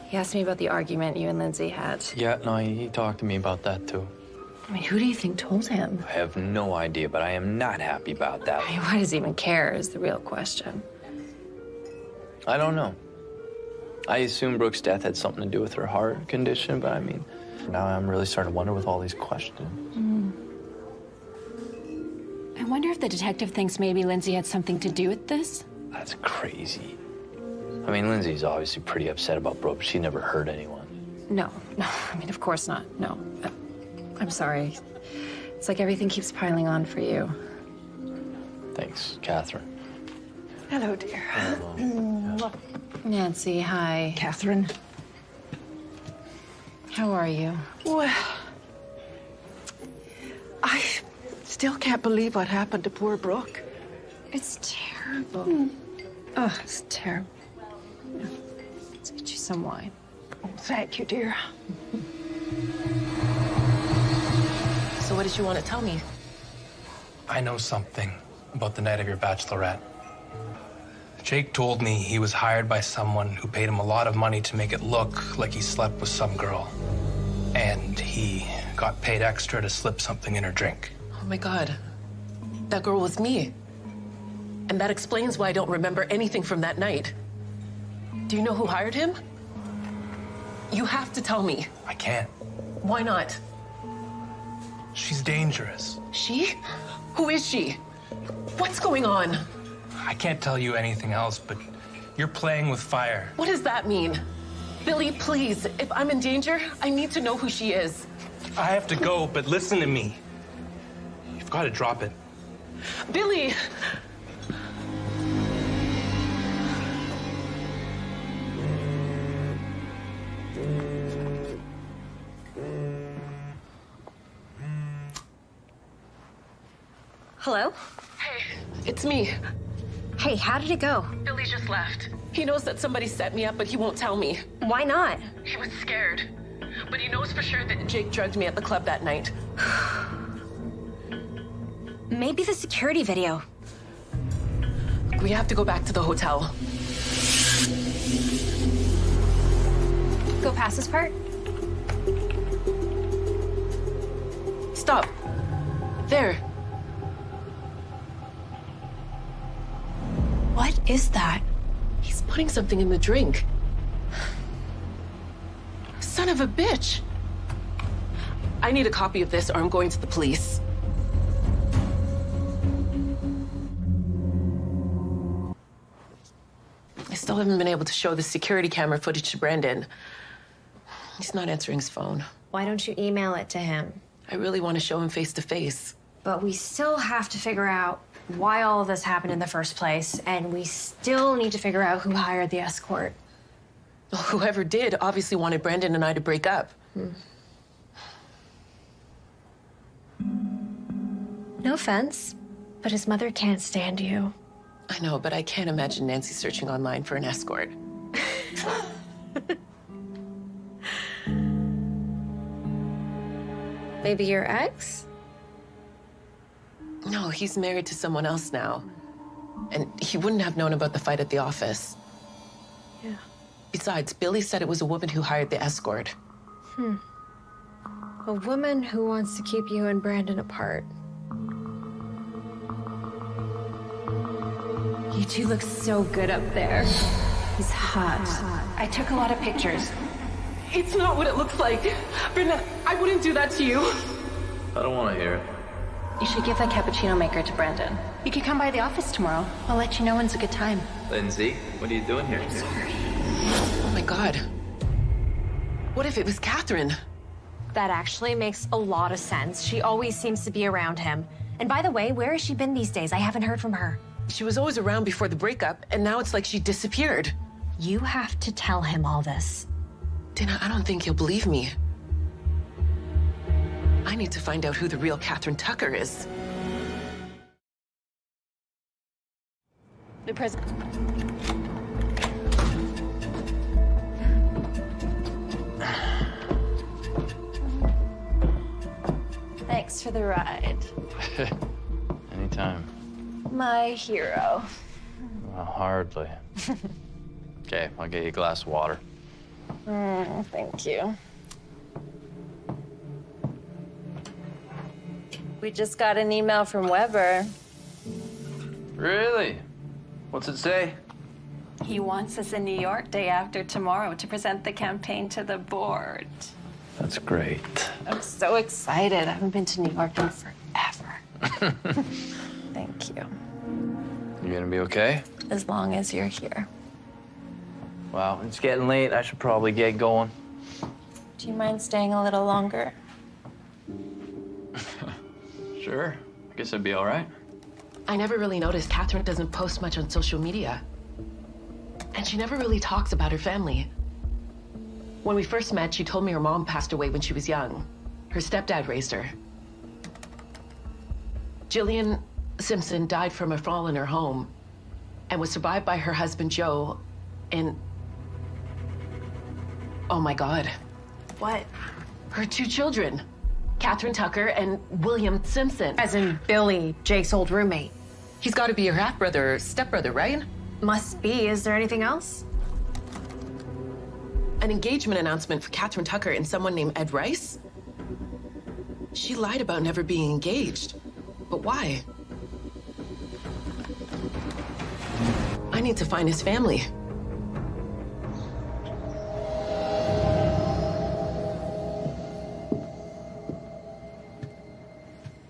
he asked me about the argument you and Lindsay had. Yeah, no, he, talked to me about that too. I mean, who do you think told him? I have no idea, but I am not happy about that. I mean, why does he even care is the real question. I don't know. I assume Brooke's death had something to do with her heart condition, but I mean, now I'm really starting to wonder with all these questions. Mm. I wonder if the detective thinks maybe Lindsay had something to do with this. That's crazy. I mean, Lindsay's obviously pretty upset about Brooke, but she never hurt anyone. No, no, I mean, of course not. No. I'm sorry. It's like everything keeps piling on for you. Thanks, Catherine. Hello, dear. Nancy, hi. Catherine. How are you? Well, I still can't believe what happened to poor Brooke. It's terrible. Oh, it's terrible. Let's get you some wine. Oh, thank you, dear. So what did you want to tell me? I know something about the night of your bachelorette. Jake told me he was hired by someone who paid him a lot of money to make it look like he slept with some girl. And he got paid extra to slip something in her drink. Oh my God. That girl was me. And that explains why I don't remember anything from that night. Do you know who hired him? You have to tell me. I can't. Why not? She's dangerous. She? Who is she? What's going on? I can't tell you anything else, but you're playing with fire. What does that mean? Billy, please, if I'm in danger, I need to know who she is. I have to go, but listen to me. Gotta drop it. Billy! Hello? Hey, it's me. Hey, how did it go? Billy just left. He knows that somebody set me up, but he won't tell me. Why not? He was scared. But he knows for sure that Jake drugged me at the club that night. Maybe the security video. We have to go back to the hotel. Go past this part? Stop. There. What is that? He's putting something in the drink. Son of a bitch. I need a copy of this or I'm going to the police. Haven't been able to show the security camera footage to Brandon. He's not answering his phone. Why don't you email it to him? I really want to show him face to face. But we still have to figure out why all of this happened in the first place, and we still need to figure out who hired the escort. Well, whoever did obviously wanted Brandon and I to break up. Hmm. No offense, but his mother can't stand you. I know, but I can't imagine Nancy searching online for an escort. Maybe your ex? No, he's married to someone else now. And he wouldn't have known about the fight at the office. Yeah. Besides, Billy said it was a woman who hired the escort. Hmm. A woman who wants to keep you and Brandon apart. You two look so good up there. He's hot. I took a lot of pictures. It's not what it looks like. Brenda, I wouldn't do that to you. I don't want to hear it. You should give that cappuccino maker to Brandon. You can come by the office tomorrow. I'll let you know when's a good time. Lindsay, what are you doing here? Sorry. Oh my god. What if it was Catherine? That actually makes a lot of sense. She always seems to be around him. And by the way, where has she been these days? I haven't heard from her. She was always around before the breakup, and now it's like she disappeared. You have to tell him all this. Dana, I don't think he'll believe me. I need to find out who the real Catherine Tucker is. The president. Thanks for the ride. Anytime. My hero. Well, hardly. okay, I'll get you a glass of water. Mm, thank you. We just got an email from Weber. Really? What's it say? He wants us in New York day after tomorrow to present the campaign to the board. That's great. I'm so excited. I haven't been to New York in forever. Thank you. You gonna be okay? As long as you're here. Well, it's getting late. I should probably get going. Do you mind staying a little longer? Sure. I guess I'd be all right. I never really noticed Catherine doesn't post much on social media. And she never really talks about her family. When we first met, she told me her mom passed away when she was young. Her stepdad raised her. Jillian Simpson died from a fall in her home and was survived by her husband Joe and oh my god. What? Her two children, Catherine Tucker and William Simpson. As in Billy, Jake's old roommate. He's got to be her half brother or stepbrother, right? Must be. Is there anything else? An engagement announcement for Catherine Tucker and someone named Ed Rice? She lied about never being engaged. But why? I need to find his family.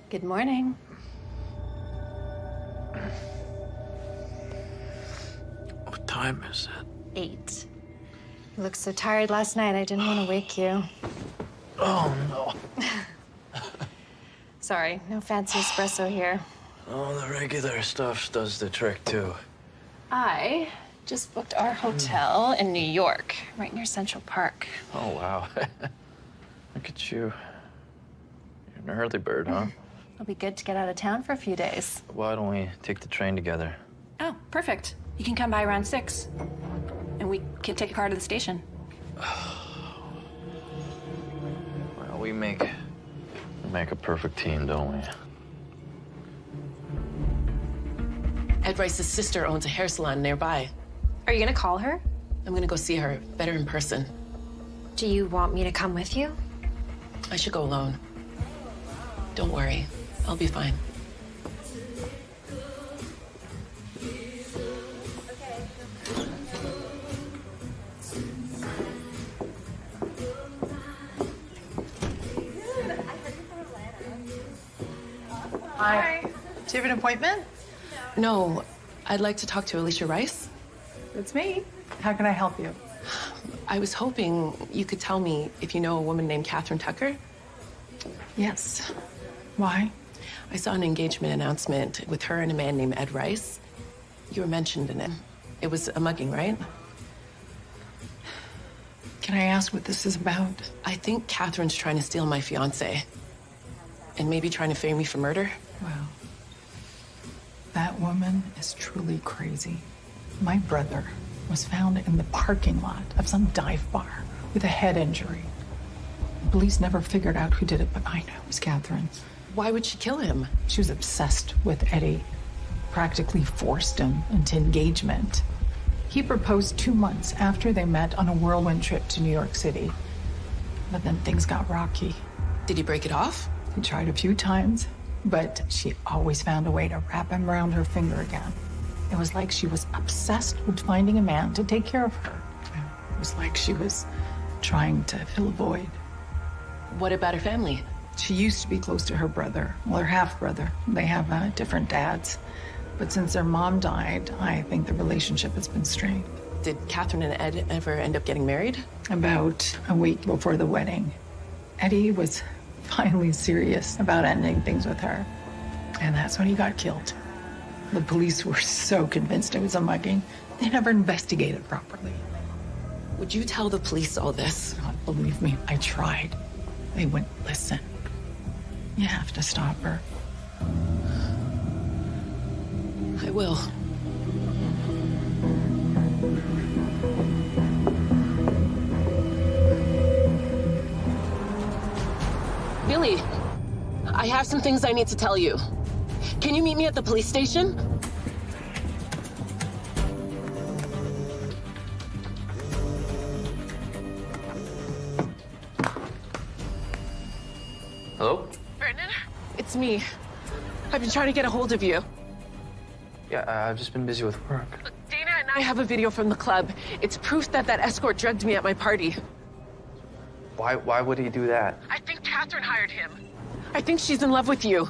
Good morning. What time is it? Eight. You looked so tired last night, I didn't want to wake you. Oh, no. Sorry, no fancy espresso here. Oh, the regular stuff does the trick, too. I just booked our hotel in New York, right near Central Park. Oh, wow. Look at you. You're an early bird, huh? It'll be good to get out of town for a few days. Why don't we take the train together? Oh, perfect. You can come by around six. And we can take a car to the station. Well, we make we make a perfect team, don't we? Ed Rice's sister owns a hair salon nearby. Are you gonna call her? I'm gonna go see her better in person. Do you want me to come with you? I should go alone. Don't worry, I'll be fine. Hi. Do you have an appointment? No, I'd like to talk to Alicia Rice. It's me. How can I help you? I was hoping you could tell me if you know a woman named Catherine Tucker. Yes. Why? I saw an engagement announcement with her and a man named Ed Rice. You were mentioned in it. It was a mugging, right? Can I ask what this is about? I think Catherine's trying to steal my fiance. And maybe trying to frame me for murder. Well, that woman is truly crazy. My brother was found in the parking lot of some dive bar with a head injury. The police never figured out who did it, but I know it was Catherine. Why would she kill him? She was obsessed with Eddie, practically forced him into engagement. He proposed two months after they met on a whirlwind trip to New York City. But then things got rocky. Did he break it off? He tried a few times, but she always found a way to wrap him around her finger again. It was like she was obsessed with finding a man to take care of her. It was like she was trying to fill a void. What about her family? She used to be close to her brother, well, her half brother. They have uh, different dads. But since their mom died, I think the relationship has been strained. Did Catherine and Ed ever end up getting married? About a week before the wedding, Eddie was finally serious about ending things with her. And that's when he got killed. The police were so convinced it was a mugging, they never investigated properly. Would you tell the police all this? God, believe me, I tried. They wouldn't listen. You have to stop her. I will. I have some things I need to tell you. Can you meet me at the police station? Hello? Brendan? It's me. I've been trying to get a hold of you. Yeah, uh, I've just been busy with work. Dana and I have a video from the club. It's proof that that escort drugged me at my party. Why? Why would he do that? I think Catherine hired him. I think she's in love with you.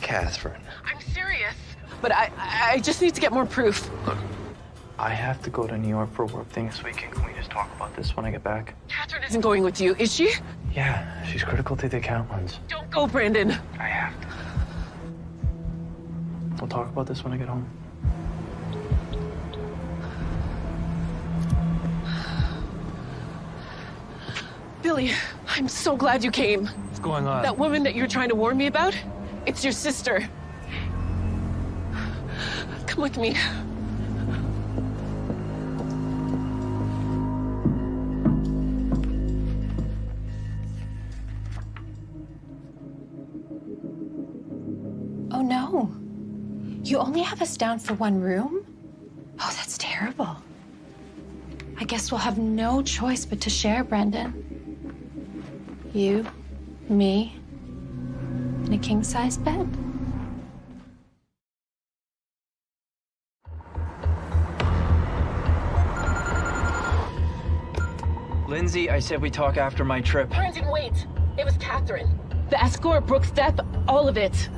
Catherine. I'm serious. But I, I just need to get more proof. Look, I have to go to New York for work thing this weekend. Can we just talk about this when I get back? Catherine isn't going with you, is she? Yeah, she's critical to the account ones. Don't go, Brandon. I have to. We'll talk about this when I get home. Billy, I'm so glad you came. What's going on? That woman that you're trying to warn me about, it's your sister. Come with me. Oh no. You only have us down for one room? Oh, that's terrible. I guess we'll have no choice but to share, Brendan. You, me, in a king size bed. Lindsay, I said we talk after my trip. Brendan, wait. It was Catherine. The escort, Brooke's death, all of it.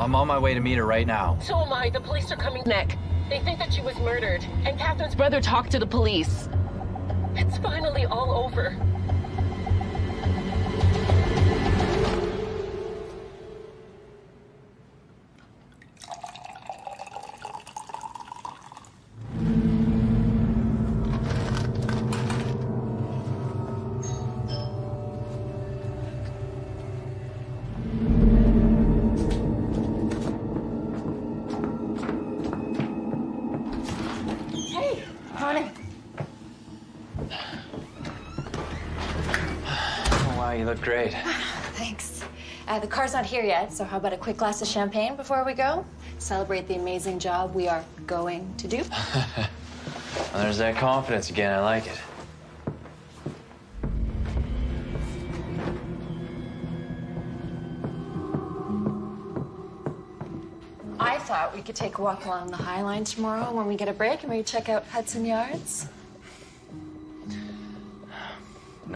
I'm on my way to meet her right now. So am I. The police are coming neck. They think that she was murdered. And Catherine's brother talked to the police. It's finally all over. Look great. Thanks. Uh, the car's not here yet, so how about a quick glass of champagne before we go? Celebrate the amazing job we are going to do. Well, there's that confidence again. I like it. I thought we could take a walk along the High Line tomorrow when we get a break and maybe check out Hudson Yards.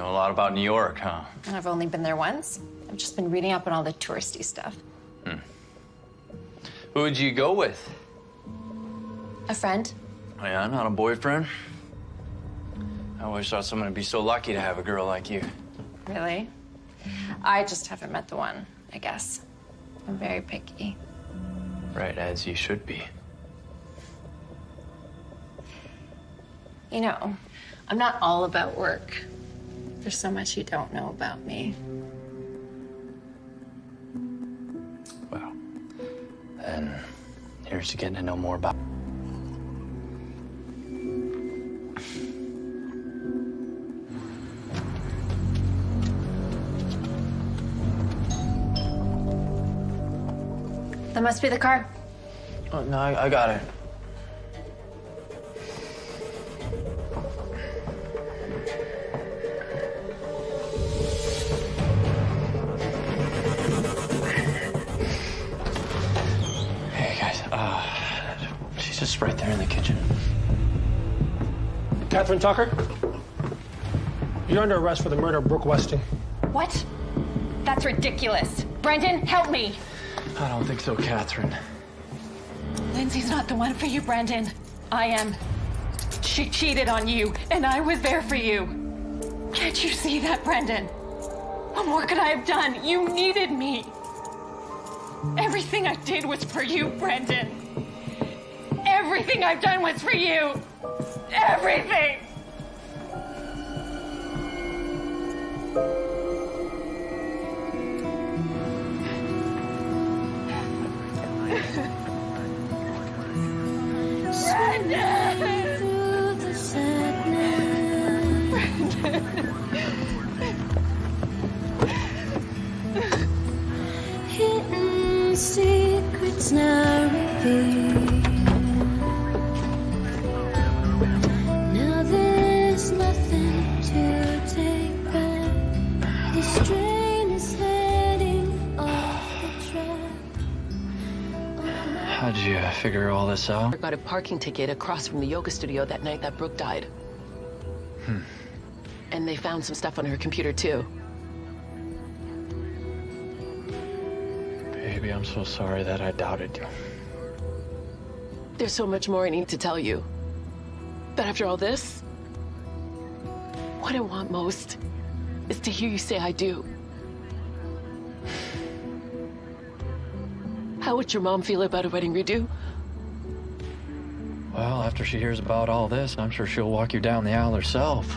Know a lot about New York, huh? I've only been there once. I've just been reading up on all the touristy stuff. Hmm. Who would you go with? A friend? Oh, yeah, not a boyfriend. I always thought someone would be so lucky to have a girl like you. Really? I just haven't met the one, I guess. I'm very picky. Right, as you should be. You know, I'm not all about work. There's so much you don't know about me. Well, and here's to getting to know more about. That must be the car. Oh, no, I, I got it. Right there in the kitchen. Catherine Tucker, you're under arrest for the murder of Brooke Westing. What? That's ridiculous. Brendan, help me. I don't think so, Catherine. Lindsay's not the one for you, Brendan. I am. She cheated on you, and I was there for you. Can't you see that, Brendan? What more could I have done? You needed me. Everything I did was for you, Brendan. Everything I've done was for you. Everything. Hidden secrets now revealed. Figure all this out? I got a parking ticket across from the yoga studio that night that Brooke died. Hmm. And they found some stuff on her computer, too. Baby, I'm so sorry that I doubted you. There's so much more I need to tell you. But after all this, what I want most is to hear you say I do. How would your mom feel about a wedding redo? After she hears about all this, I'm sure she'll walk you down the aisle herself.